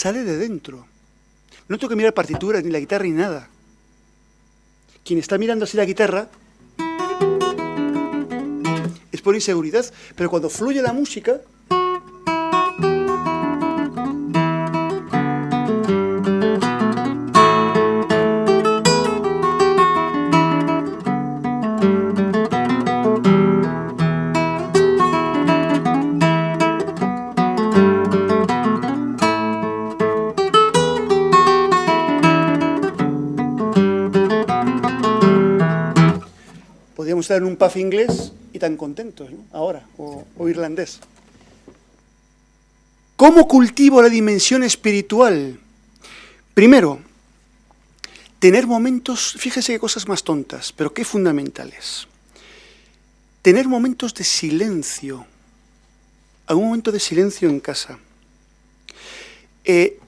Sale de dentro. No tengo que mirar partituras, ni la guitarra, ni nada. Quien está mirando así la guitarra es por inseguridad, pero cuando fluye la música, estar en un puff inglés y tan contentos, Ahora, o, o irlandés. ¿Cómo cultivo la dimensión espiritual? Primero, tener momentos, fíjese qué cosas más tontas, pero qué fundamentales. tener momentos de silencio, algún momento de silencio en casa. Eh,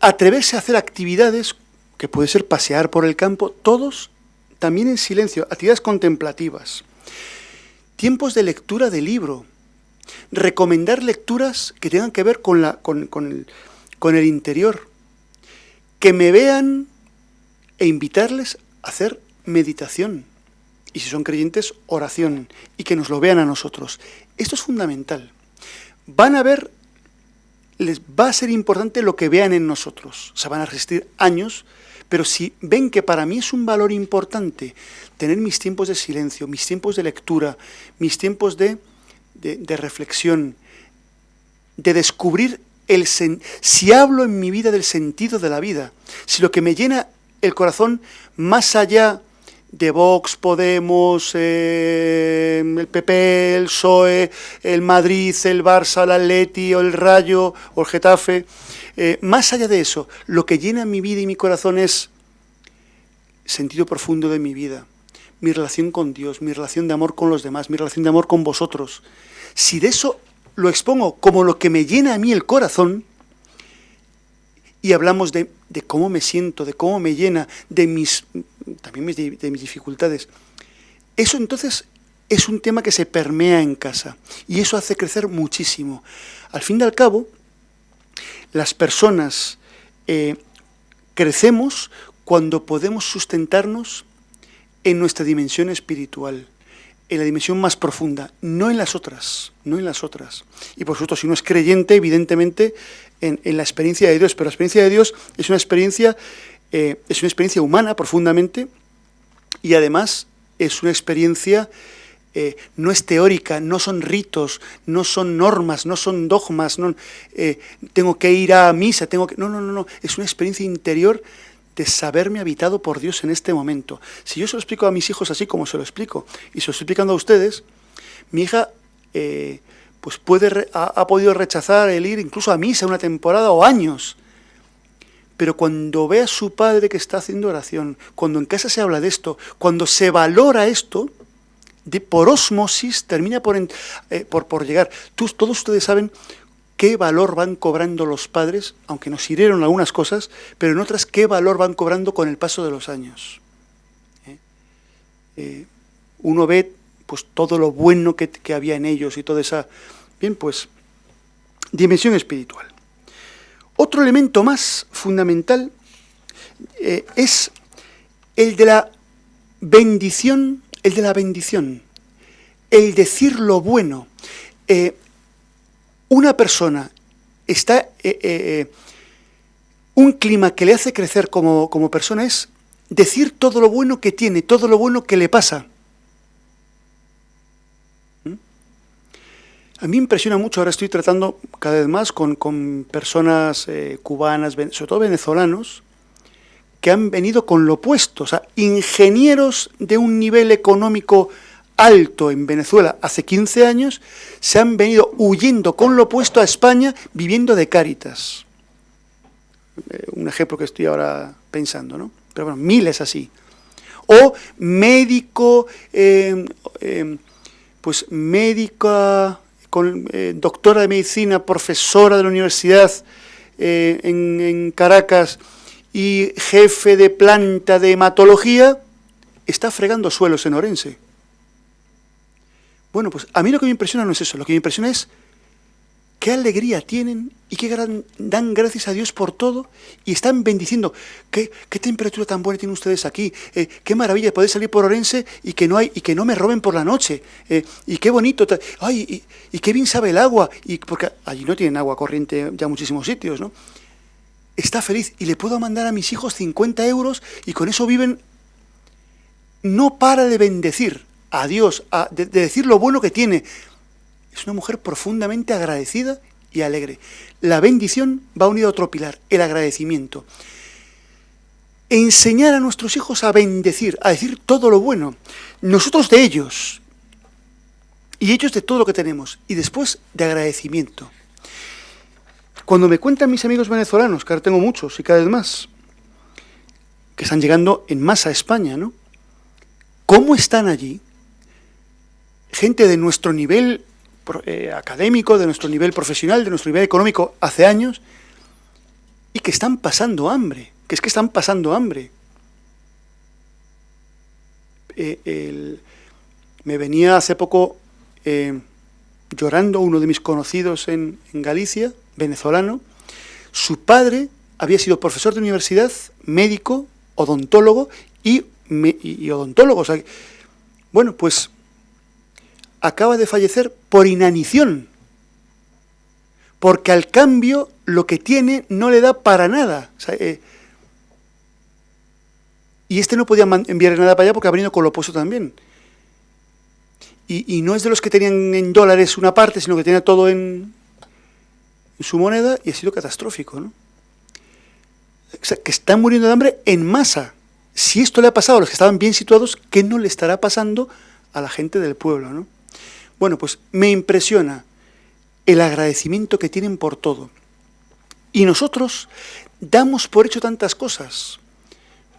atreverse a hacer actividades, que puede ser pasear por el campo, todos también en silencio, actividades contemplativas. Tiempos de lectura de libro. Recomendar lecturas que tengan que ver con, la, con, el, con el interior. Que me vean e invitarles a hacer meditación. Y si son creyentes, oración. Y que nos lo vean a nosotros. Esto es fundamental. Van a ver les va a ser importante lo que vean en nosotros. Se van a resistir años, pero si ven que para mí es un valor importante tener mis tiempos de silencio, mis tiempos de lectura, mis tiempos de, de, reflexión, de descubrir el si hablo en mi vida del sentido de la vida, si lo que me llena el corazón más allá de Vox, Podemos, eh, el PP, el PSOE, el Madrid, el Barça, el Atleti, o el Rayo, o el Getafe. Eh, más allá de eso, lo que llena mi vida y mi corazón es sentido profundo de mi vida, mi relación con Dios, mi relación de amor con los demás, mi relación de amor con vosotros. Si de eso lo expongo como lo que me llena a mí el corazón, y hablamos de, cómo me siento, de cómo me llena, de mis, también de mis dificultades. Eso entonces es un tema que se permea en casa y eso hace crecer muchísimo. Al fin y al cabo, las personas eh, crecemos cuando podemos sustentarnos en nuestra dimensión espiritual, en la dimensión más profunda, no en las otras, no en las otras. Y por supuesto, si uno es creyente, evidentemente en, la experiencia de Dios, pero la experiencia de Dios es una experiencia, eh, es una experiencia humana profundamente y además es una experiencia, eh, no es teórica, no son ritos, no son normas, no son dogmas, no, eh, tengo que ir a misa, tengo que... No, no, no, no, es una experiencia interior de saberme habitado por Dios en este momento. Si yo se lo explico a mis hijos así como se lo explico, y se lo estoy explicando a ustedes, mi hija pues puede, ha, podido rechazar el ir incluso a misa una temporada o años. Pero cuando ve a su padre que está haciendo oración, cuando en casa se habla de esto, cuando se valora esto, de, por osmosis termina por, eh, por, llegar. todos ustedes saben qué valor van cobrando los padres, aunque nos hirieron algunas cosas, pero en otras qué valor van cobrando con el paso de los años. ¿Eh? Eh, uno ve pues todo lo bueno que, había en ellos y toda esa, bien, pues, dimensión espiritual. Otro elemento más fundamental es el de la bendición, el de la bendición, el decir lo bueno. Eh, una persona está, eh, un clima que le hace crecer como, como persona es decir todo lo bueno que tiene, todo lo bueno que le pasa. A mí impresiona mucho, ahora estoy tratando cada vez más con, personas eh, cubanas, sobre todo venezolanos, que han venido con lo opuesto, o sea, ingenieros de un nivel económico alto en Venezuela hace 15 años, se han venido huyendo con lo opuesto a España, viviendo de cáritas. Eh, un ejemplo que estoy ahora pensando, ¿no? Pero bueno, miles así. O médico, eh, pues médica con, eh, doctora de medicina, profesora de la universidad eh, en, Caracas y jefe de planta de hematología, está fregando suelos en Orense. Bueno, pues a mí lo que me impresiona no es eso, lo que me impresiona es qué alegría tienen y qué dan gracias a Dios por todo y están bendiciendo. ¿Qué, temperatura tan buena tienen ustedes aquí? Eh, qué maravilla poder salir por Orense y que no hay y que no me roben por la noche. Eh, y qué bonito. Ay, y, qué bien sabe el agua. Y porque allí no tienen agua corriente ya muchísimos sitios, ¿no? Está feliz y le puedo mandar a mis hijos 50 euros y con eso viven. No para de bendecir a Dios, de decir lo bueno que tiene es una mujer profundamente agradecida y alegre. La bendición va unida a otro pilar, el agradecimiento. Enseñar a nuestros hijos a bendecir, a decir todo lo bueno. Nosotros de ellos y ellos de todo lo que tenemos. Y después de agradecimiento. Cuando me cuentan mis amigos venezolanos, que ahora tengo muchos y cada vez más, que están llegando en masa a España, ¿no? ¿Cómo están allí? gente de nuestro nivel eh, académico, de nuestro nivel profesional, de nuestro nivel económico hace años, y que están pasando hambre, que es que están pasando hambre. Eh, me venía hace poco eh, llorando uno de mis conocidos en, Galicia, venezolano, su padre había sido profesor de universidad, médico, odontólogo y, odontólogo. bueno, pues acaba de fallecer por inanición, porque al cambio lo que tiene no le da para nada. Eh, y este no podía enviar nada para allá porque ha venido con lo opuesto también. Y, no es de los que tenían en dólares una parte, sino que tenía todo en, su moneda y ha sido catastrófico. ¿no? O sea, que están muriendo de hambre en masa. Si esto le ha pasado a los que estaban bien situados, ¿qué no le estará pasando a la gente del pueblo? ¿no? Bueno, pues me impresiona el agradecimiento que tienen por todo. Y nosotros damos por hecho tantas cosas.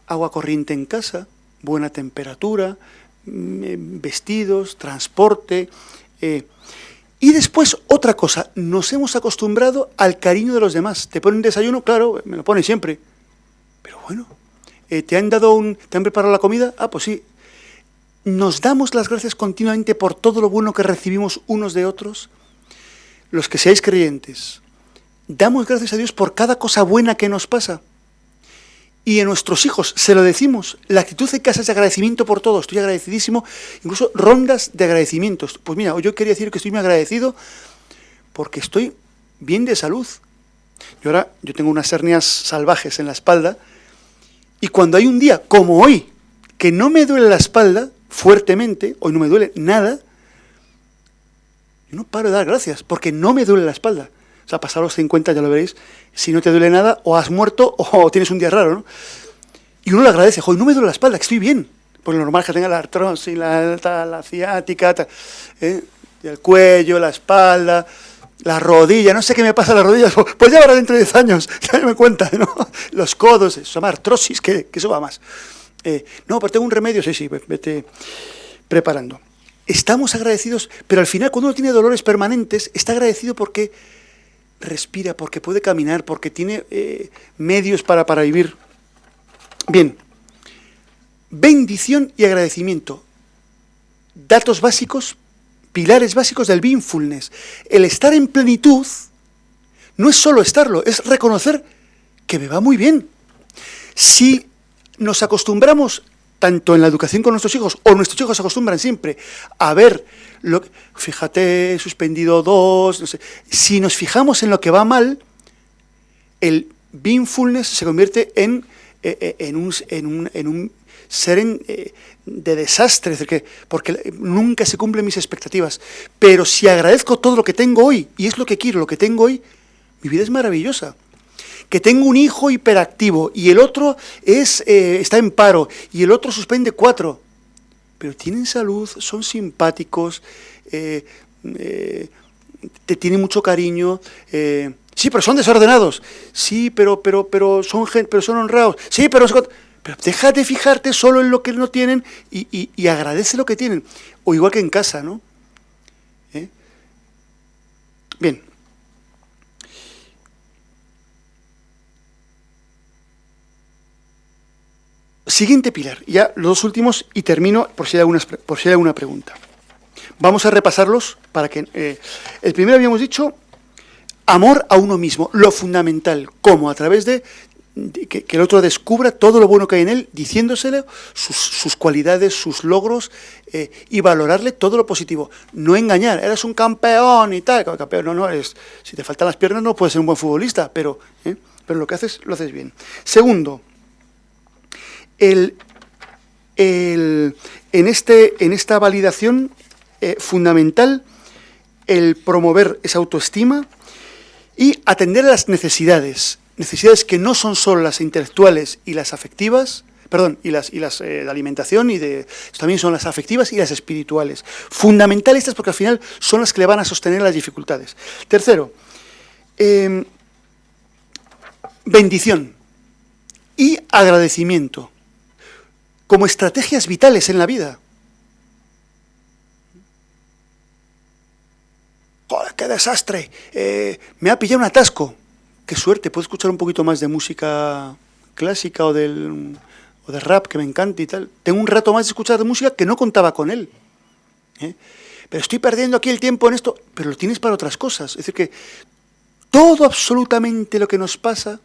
Agua corriente en casa, buena temperatura, mm, eh, vestidos, transporte. Eh, y después otra cosa, nos hemos acostumbrado al cariño de los demás. Te ponen desayuno, claro, me lo ponen siempre. Pero bueno, eh, ¿te han dado un, te han preparado la comida? Ah, pues sí, ¿Nos damos las gracias continuamente por todo lo bueno que recibimos unos de otros? Los que seáis creyentes, damos gracias a Dios por cada cosa buena que nos pasa. Y a nuestros hijos se lo decimos, la actitud de casa es de agradecimiento por todo, estoy agradecidísimo, incluso rondas de agradecimientos. Pues mira, yo quería decir que estoy muy agradecido porque estoy bien de salud. Y ahora yo tengo unas hernias salvajes en la espalda y cuando hay un día como hoy que no me duele la espalda, fuertemente, hoy no me duele nada, yo no paro de dar gracias, porque no me duele la espalda. O sea, pasar los 50, ya lo veréis, si no te duele nada, o has muerto o tienes un día raro, ¿no? Y uno le agradece, hoy no me duele la espalda, estoy bien. Pues lo normal que tenga la artrosis, la, la, ciática, ¿eh? el cuello, la espalda, la rodilla, no sé qué me pasa a las rodillas, pues ya ahora dentro de 10 años, ya me cuenta, ¿no? Los codos, eso se artrosis, que, que eso va más. Eh, no, pero tengo un remedio, sí, sí, vete preparando. Estamos agradecidos, pero al final cuando uno tiene dolores permanentes, está agradecido porque respira, porque puede caminar, porque tiene eh, medios para, para vivir. Bien, bendición y agradecimiento. Datos básicos, pilares básicos del mindfulness. El estar en plenitud no es solo estarlo, es reconocer que me va muy bien. Si nos acostumbramos, tanto en la educación con nuestros hijos, o nuestros hijos se acostumbran siempre a ver, lo, fíjate, suspendido dos, no sé. si nos fijamos en lo que va mal, el beingfulness se convierte en, eh, eh, en, un, en, un, en un ser eh, de desastre, es decir, que, porque nunca se cumplen mis expectativas. Pero si agradezco todo lo que tengo hoy, y es lo que quiero, lo que tengo hoy, mi vida es maravillosa que tengo un hijo hiperactivo y el otro es, eh, está en paro y el otro suspende cuatro, pero tienen salud, son simpáticos, eh, eh, te tienen mucho cariño, sí, pero son desordenados, sí, pero, pero, pero, son, pero son honrados, sí, pero, pero deja de fijarte solo en lo que no tienen y, y agradece lo que tienen, o igual que en casa, ¿no? Bien. Siguiente pilar, ya los dos últimos y termino por si hay, algunas, por si hay alguna pregunta. Vamos a repasarlos para que... Eh, el primero habíamos dicho amor a uno mismo, lo fundamental, cómo a través de, que, el otro descubra todo lo bueno que hay en él, diciéndosele sus, cualidades, sus logros eh, y valorarle todo lo positivo. No engañar, eres un campeón y tal, campeón no, no, es, si te faltan las piernas no puedes ser un buen futbolista, pero, eh, pero lo que haces lo haces bien. Segundo, en, este, en esta validación eh, fundamental el promover esa autoestima y atender las necesidades, necesidades que no son solo las intelectuales y las afectivas, perdón, y las, y las eh, de alimentación, y de, también son las afectivas y las espirituales. Fundamentales estas porque al final son las que le van a sostener las dificultades. Tercero, em, bendición y agradecimiento como estrategias vitales en la vida. ¡Joder, qué desastre! Eh, me ha pillado un atasco. ¡Qué suerte! Puedo escuchar un poquito más de música clásica o del o de rap que me encanta y tal. Tengo un rato más de escuchar de música que no contaba con él. ¿eh? Pero estoy perdiendo aquí el tiempo en esto, pero lo tienes para otras cosas. Es decir, que todo absolutamente lo que nos pasa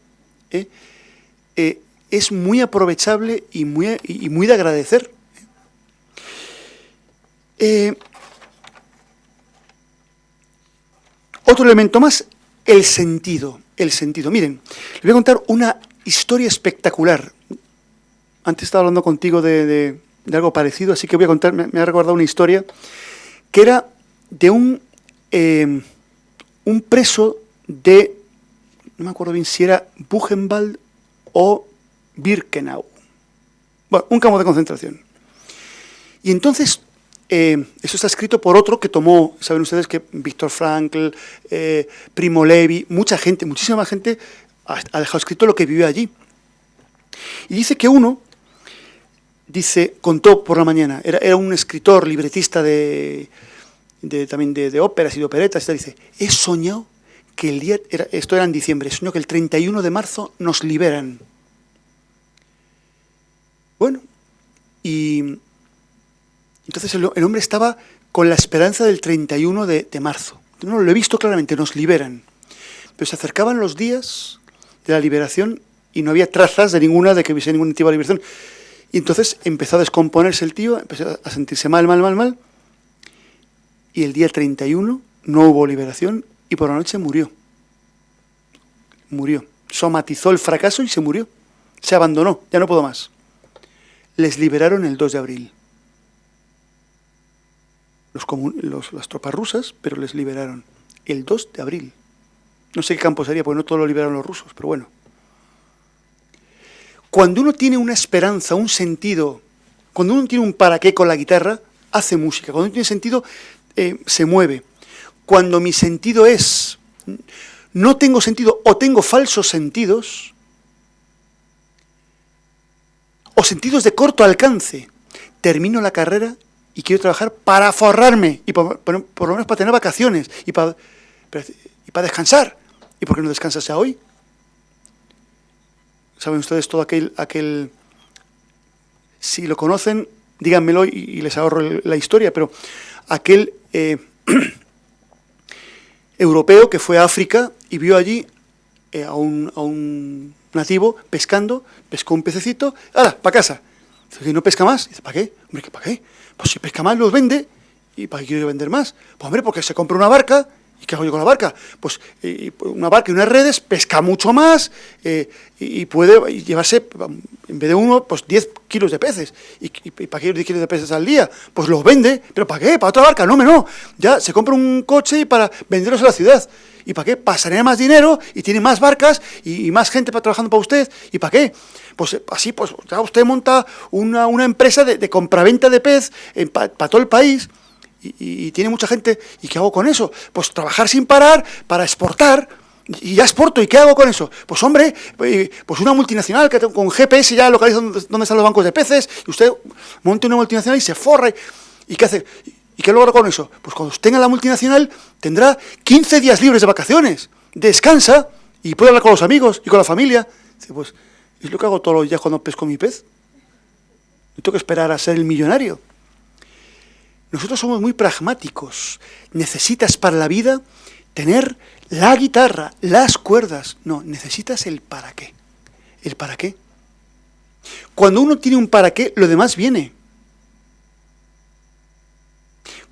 ¿eh? Eh, es muy aprovechable y muy, y muy de agradecer. otro elemento más, el sentido. El sentido. Miren, les voy a contar una historia espectacular antes estaba hablando contigo de, algo parecido, así que voy a contar, me, ha recordado una historia, que era de un, eh, un preso de, no me acuerdo bien si era Buchenwald o Birkenau. Bueno, un campo de concentración. Y entonces, eh, eso está escrito por otro que tomó, saben ustedes que Víctor Frankl, eh, Primo Levi, mucha gente, muchísima gente ha dejado escrito lo que vivió allí. Y dice que uno dice, contó por la mañana, era, un escritor, libretista de, también de, óperas y de operetas, y dice, he soñado que el día, esto era en diciembre, soñó que el 31 de marzo nos liberan. Bueno, y entonces el, hombre estaba con la esperanza del 31 de, de marzo. No, lo he visto claramente, nos liberan. Pero se acercaban los días de la liberación y no había trazas de ninguna de que hubiese ningún tipo de liberación. Y entonces empezó a descomponerse el tío, empezó a sentirse mal, mal, mal, mal. Y el día 31 no hubo liberación y por la noche murió. Murió. Somatizó el fracaso y se murió. Se abandonó, ya no puedo más. Les liberaron el 2 de abril. Las tropas rusas, pero les liberaron el 2 de abril. No sé qué campo sería, porque no todo lo liberaron los rusos, pero bueno. Cuando uno tiene una esperanza, un sentido, cuando uno tiene un para qué con la guitarra, hace música. Cuando uno tiene sentido, eh, se mueve. Cuando mi sentido es, no tengo sentido o tengo falsos sentidos, o sentidos de corto alcance, termino la carrera y quiero trabajar para forrarme, y por, lo menos para tener vacaciones, y para, y para descansar. ¿Y por qué no descansas ya hoy? Saben ustedes todo aquel, aquel si lo conocen, díganmelo y, les ahorro la historia, pero aquel eh, europeo que fue a África y vio allí eh, a, un, a, un, nativo pescando, pescó un pececito, ¡hala, para casa! Dice, ¿no pesca más? Dice, ¿para qué? Hombre, ¿para qué? Pues si pesca más los vende, ¿y para qué quiero vender más? Pues hombre, porque se compra una barca ¿Y qué hago yo con la barca? Pues una barca y unas redes pesca mucho más eh, y, puede llevarse, en vez de uno, pues 10 kilos de peces. ¿Y, para qué 10 kilos de peces al día? Pues los vende. ¿Pero para qué? ¿Para otra barca? No, no. Ya se compra un coche para venderlos a la ciudad. ¿Y para qué? Para más dinero y tiene más barcas y, más gente para, trabajando para usted. ¿Y para qué? Pues así, pues ya usted monta una, empresa de, de compraventa de pez para todo el país y, tiene mucha gente, ¿y qué hago con eso? Pues trabajar sin parar para exportar, y ya exporto, ¿y qué hago con eso? Pues hombre, eh, pues una multinacional que con GPS ya localiza dónde, están los bancos de peces, y usted monte una multinacional y se forra, ¿y qué hace? ¿Y qué logra con eso? Pues cuando tenga la multinacional tendrá 15 días libres de vacaciones, descansa y puede hablar con los amigos y con la familia. Dice, pues, es lo que hago todos los días cuando pesco mi pez. No tengo que esperar a ser el millonario. Nosotros somos muy pragmáticos. Necesitas para la vida tener la guitarra, las cuerdas. No, necesitas el para qué. ¿El para qué? Cuando uno tiene un para qué, lo demás viene.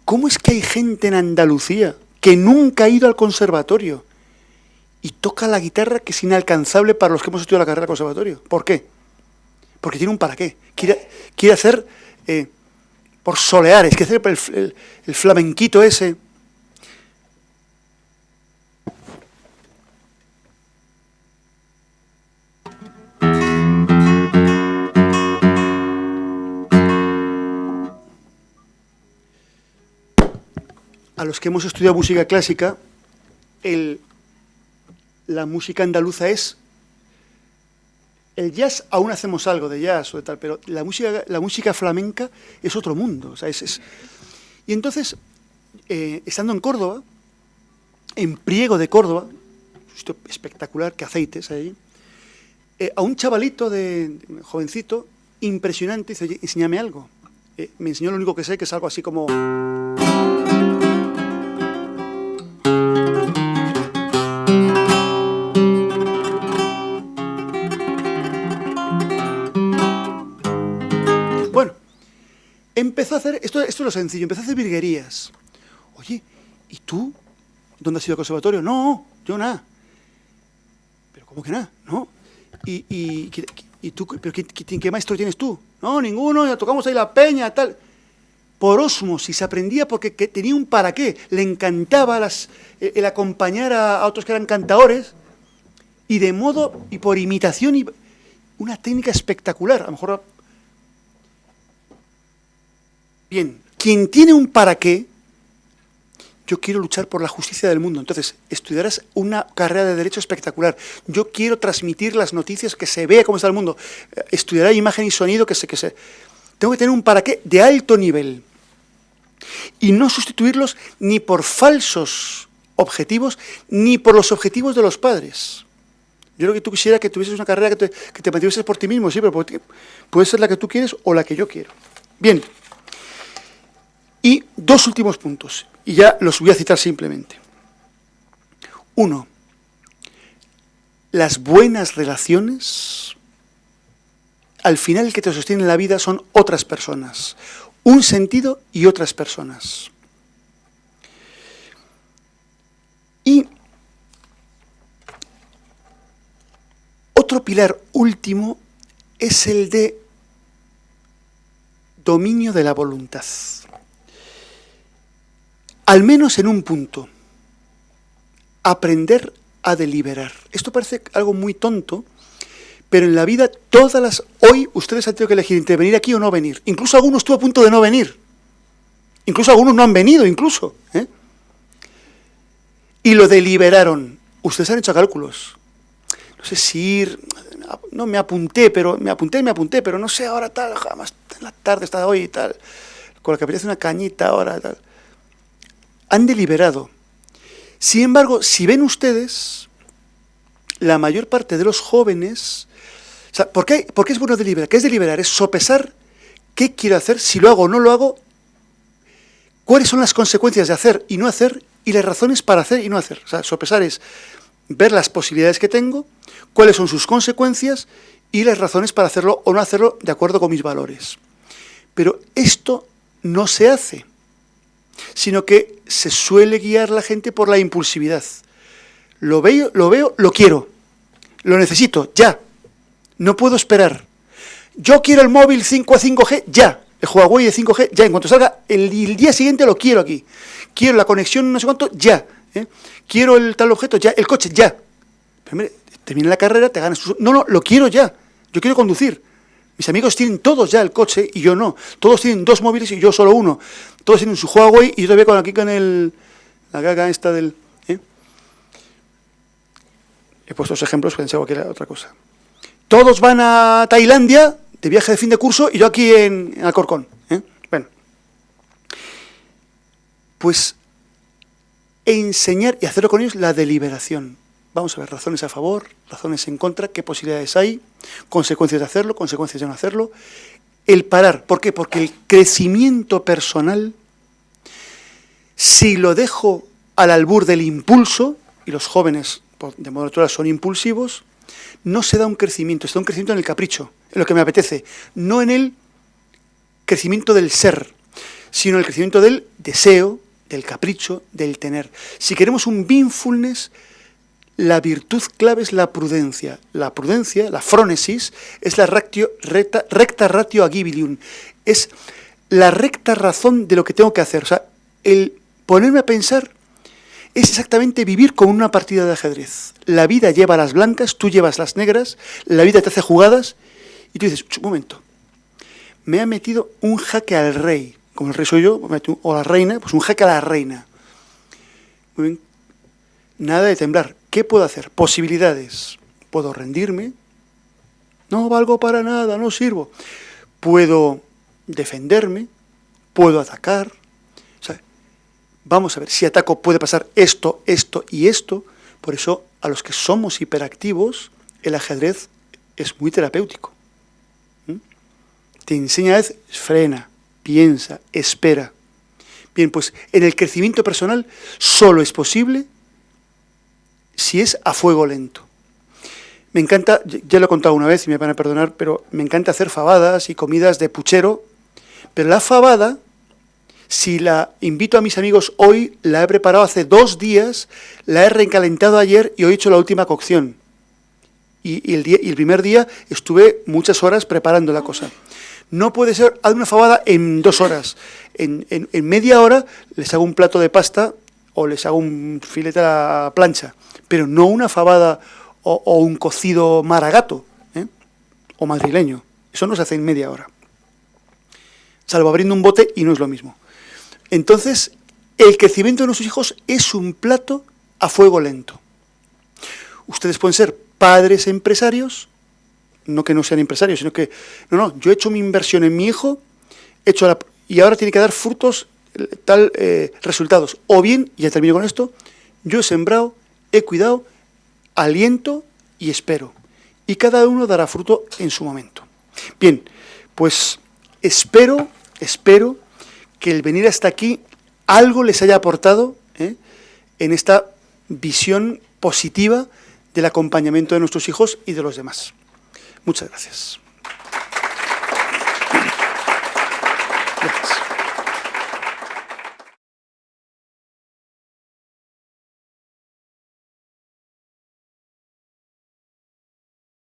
¿Cómo es que hay gente en Andalucía que nunca ha ido al conservatorio y toca la guitarra que es inalcanzable para los que hemos estudiado la carrera de conservatorio? ¿Por qué? Porque tiene un para qué. Quiere, quiere hacer eh, por soleares, que hacer el, el, flamenquito ese. A los que hemos estudiado música clásica, la música andaluza es el jazz aún hacemos algo de jazz o de tal, pero la música, la música flamenca es otro mundo. Y entonces, eh, estando en Córdoba, en Priego de Córdoba, espectacular, que aceites ahí, eh, a un chavalito de, jovencito, impresionante, dice, enséñame algo. Eh, me enseñó lo único que sé, que es algo así como... Bueno, empezó a hacer, esto, esto es lo sencillo, empezó a hacer virguerías. Oye, ¿y tú? ¿Dónde has ido al conservatorio? No, yo nada. ¿Pero cómo que nada? No. ¿Y, y, tú, pero qué, qué, maestro tienes tú? No, ninguno, ya tocamos ahí la peña, tal. Por osmosis, aprendía porque tenía un para qué. Le encantaba las, el acompañar a, otros que eran cantadores y de modo, y por imitación, y una técnica espectacular. A lo mejor... Bien, quien tiene un para qué, yo quiero luchar por la justicia del mundo. Entonces, estudiarás una carrera de derecho espectacular. Yo quiero transmitir las noticias, que se vea cómo está el mundo. Eh, estudiará imagen y sonido, que se... Que se... Tengo que tener un para qué de alto nivel. Y no sustituirlos ni por falsos objetivos, ni por los objetivos de los padres. Yo creo que tú quisieras que tuvieses una carrera que te, que te mantuvieses por ti mismo, sí, pero puede ser la que tú quieres o la que yo quiero. Bien. Y dos últimos puntos, y ya los voy a citar simplemente. Uno, las buenas relaciones, al final el que te sostiene en la vida son otras personas, un sentido y otras personas. Y otro pilar último es el de dominio de la voluntad al menos en un punto, aprender a deliberar. Esto parece algo muy tonto, pero en la vida todas las... Hoy ustedes han tenido que elegir entre venir aquí o no venir. Incluso algunos estuvo a punto de no venir. Incluso algunos no han venido, incluso. ¿eh? Y lo deliberaron. Ustedes han hecho cálculos. No sé si ir... No, me apunté, pero me apunté, me apunté, pero no sé ahora tal, jamás en la tarde está hoy y tal. Con la que apetece una cañita ahora tal han deliberado. Sin embargo, si ven ustedes, la mayor parte de los jóvenes... ¿por, qué, es bueno deliberar? ¿Qué es deliberar? Es sopesar qué quiero hacer, si lo hago o no lo hago, cuáles son las consecuencias de hacer y no hacer, y las razones para hacer y no hacer. Sopesar es ver las posibilidades que tengo, cuáles son sus consecuencias y las razones para hacerlo o no hacerlo de acuerdo con mis valores. Pero esto no se hace sino que se suele guiar la gente por la impulsividad. Lo veo, lo veo, lo quiero, lo necesito, ya, no puedo esperar. Yo quiero el móvil 5 a 5G, ya, el Huawei de 5G, ya, en cuanto salga, el, día siguiente lo quiero aquí. Quiero la conexión no sé cuánto, ya. ¿eh? Quiero el tal objeto, ya, el coche, ya. Pero mire, termina la carrera, te ganas... No, no, lo quiero ya, yo quiero conducir. Mis amigos tienen todos ya el coche y yo no. Todos tienen dos móviles y yo solo uno. Todos tienen su Huawei y yo todavía con aquí con el, la gaga esta del... ¿eh? He puesto los ejemplos, pensaba que era otra cosa. Todos van a Tailandia de viaje de fin de curso y yo aquí en, Alcorcón. ¿eh? Bueno. Pues enseñar y hacerlo con ellos la deliberación. Vamos a ver razones a favor, razones en contra, qué posibilidades hay, consecuencias de hacerlo, consecuencias de no hacerlo. El parar, ¿por qué? Porque el crecimiento personal, si lo dejo al albur del impulso, y los jóvenes de modo natural son impulsivos, no se da un crecimiento, se da un crecimiento en el capricho, en lo que me apetece, no en el crecimiento del ser, sino en el crecimiento del deseo, del capricho, del tener. Si queremos un mindfulness, la virtud clave es la prudencia. La prudencia, la frónesis, es la recta, ratio agibilium. Es la recta razón de lo que tengo que hacer. O sea, el ponerme a pensar es exactamente vivir como una partida de ajedrez. La vida lleva las blancas, tú llevas las negras, la vida te hace jugadas, y tú dices, un momento, me ha metido un jaque al rey, como el rey soy yo, o la reina, pues un jaque a la reina. Muy bien, nada de temblar. ¿Qué puedo hacer? Posibilidades. Puedo rendirme. No valgo para nada, no sirvo. Puedo defenderme. Puedo atacar. Vamos a ver, si ataco puede pasar esto, esto y esto, por eso a los que somos hiperactivos, el ajedrez es muy terapéutico. ¿Mm? Te enseña veces, frena, piensa, espera. Bien, pues en el crecimiento personal solo es posible si es a fuego lento. Me encanta, ya lo he contado una vez y me van a perdonar, pero me encanta hacer fabadas y comidas de puchero, pero la fabada, si la invito a mis amigos hoy, la he preparado hace dos días, la he recalentado ayer y hoy he hecho la última cocción. Y, el, día, y el primer día estuve muchas horas preparando la cosa. No puede ser, haz una fabada en dos horas. En, media hora les hago un plato de pasta o les hago un filete a la plancha, pero no una fabada o, un cocido maragato ¿eh? o madrileño. Eso no se hace en media hora. Salvo abriendo un bote y no es lo mismo. Entonces, el crecimiento de nuestros hijos es un plato a fuego lento. Ustedes pueden ser padres empresarios no que no sean empresarios, sino que, no, no, yo he hecho mi inversión en mi hijo, he hecho y ahora tiene que dar frutos, tal eh, resultados. O bien, ya termino con esto, yo he sembrado, he cuidado, aliento y espero. Y cada uno dará fruto en su momento. Bien, pues espero, espero que el venir hasta aquí algo les haya aportado ¿eh? en esta visión positiva del acompañamiento de nuestros hijos y de los demás. Muchas gracias. Gracias.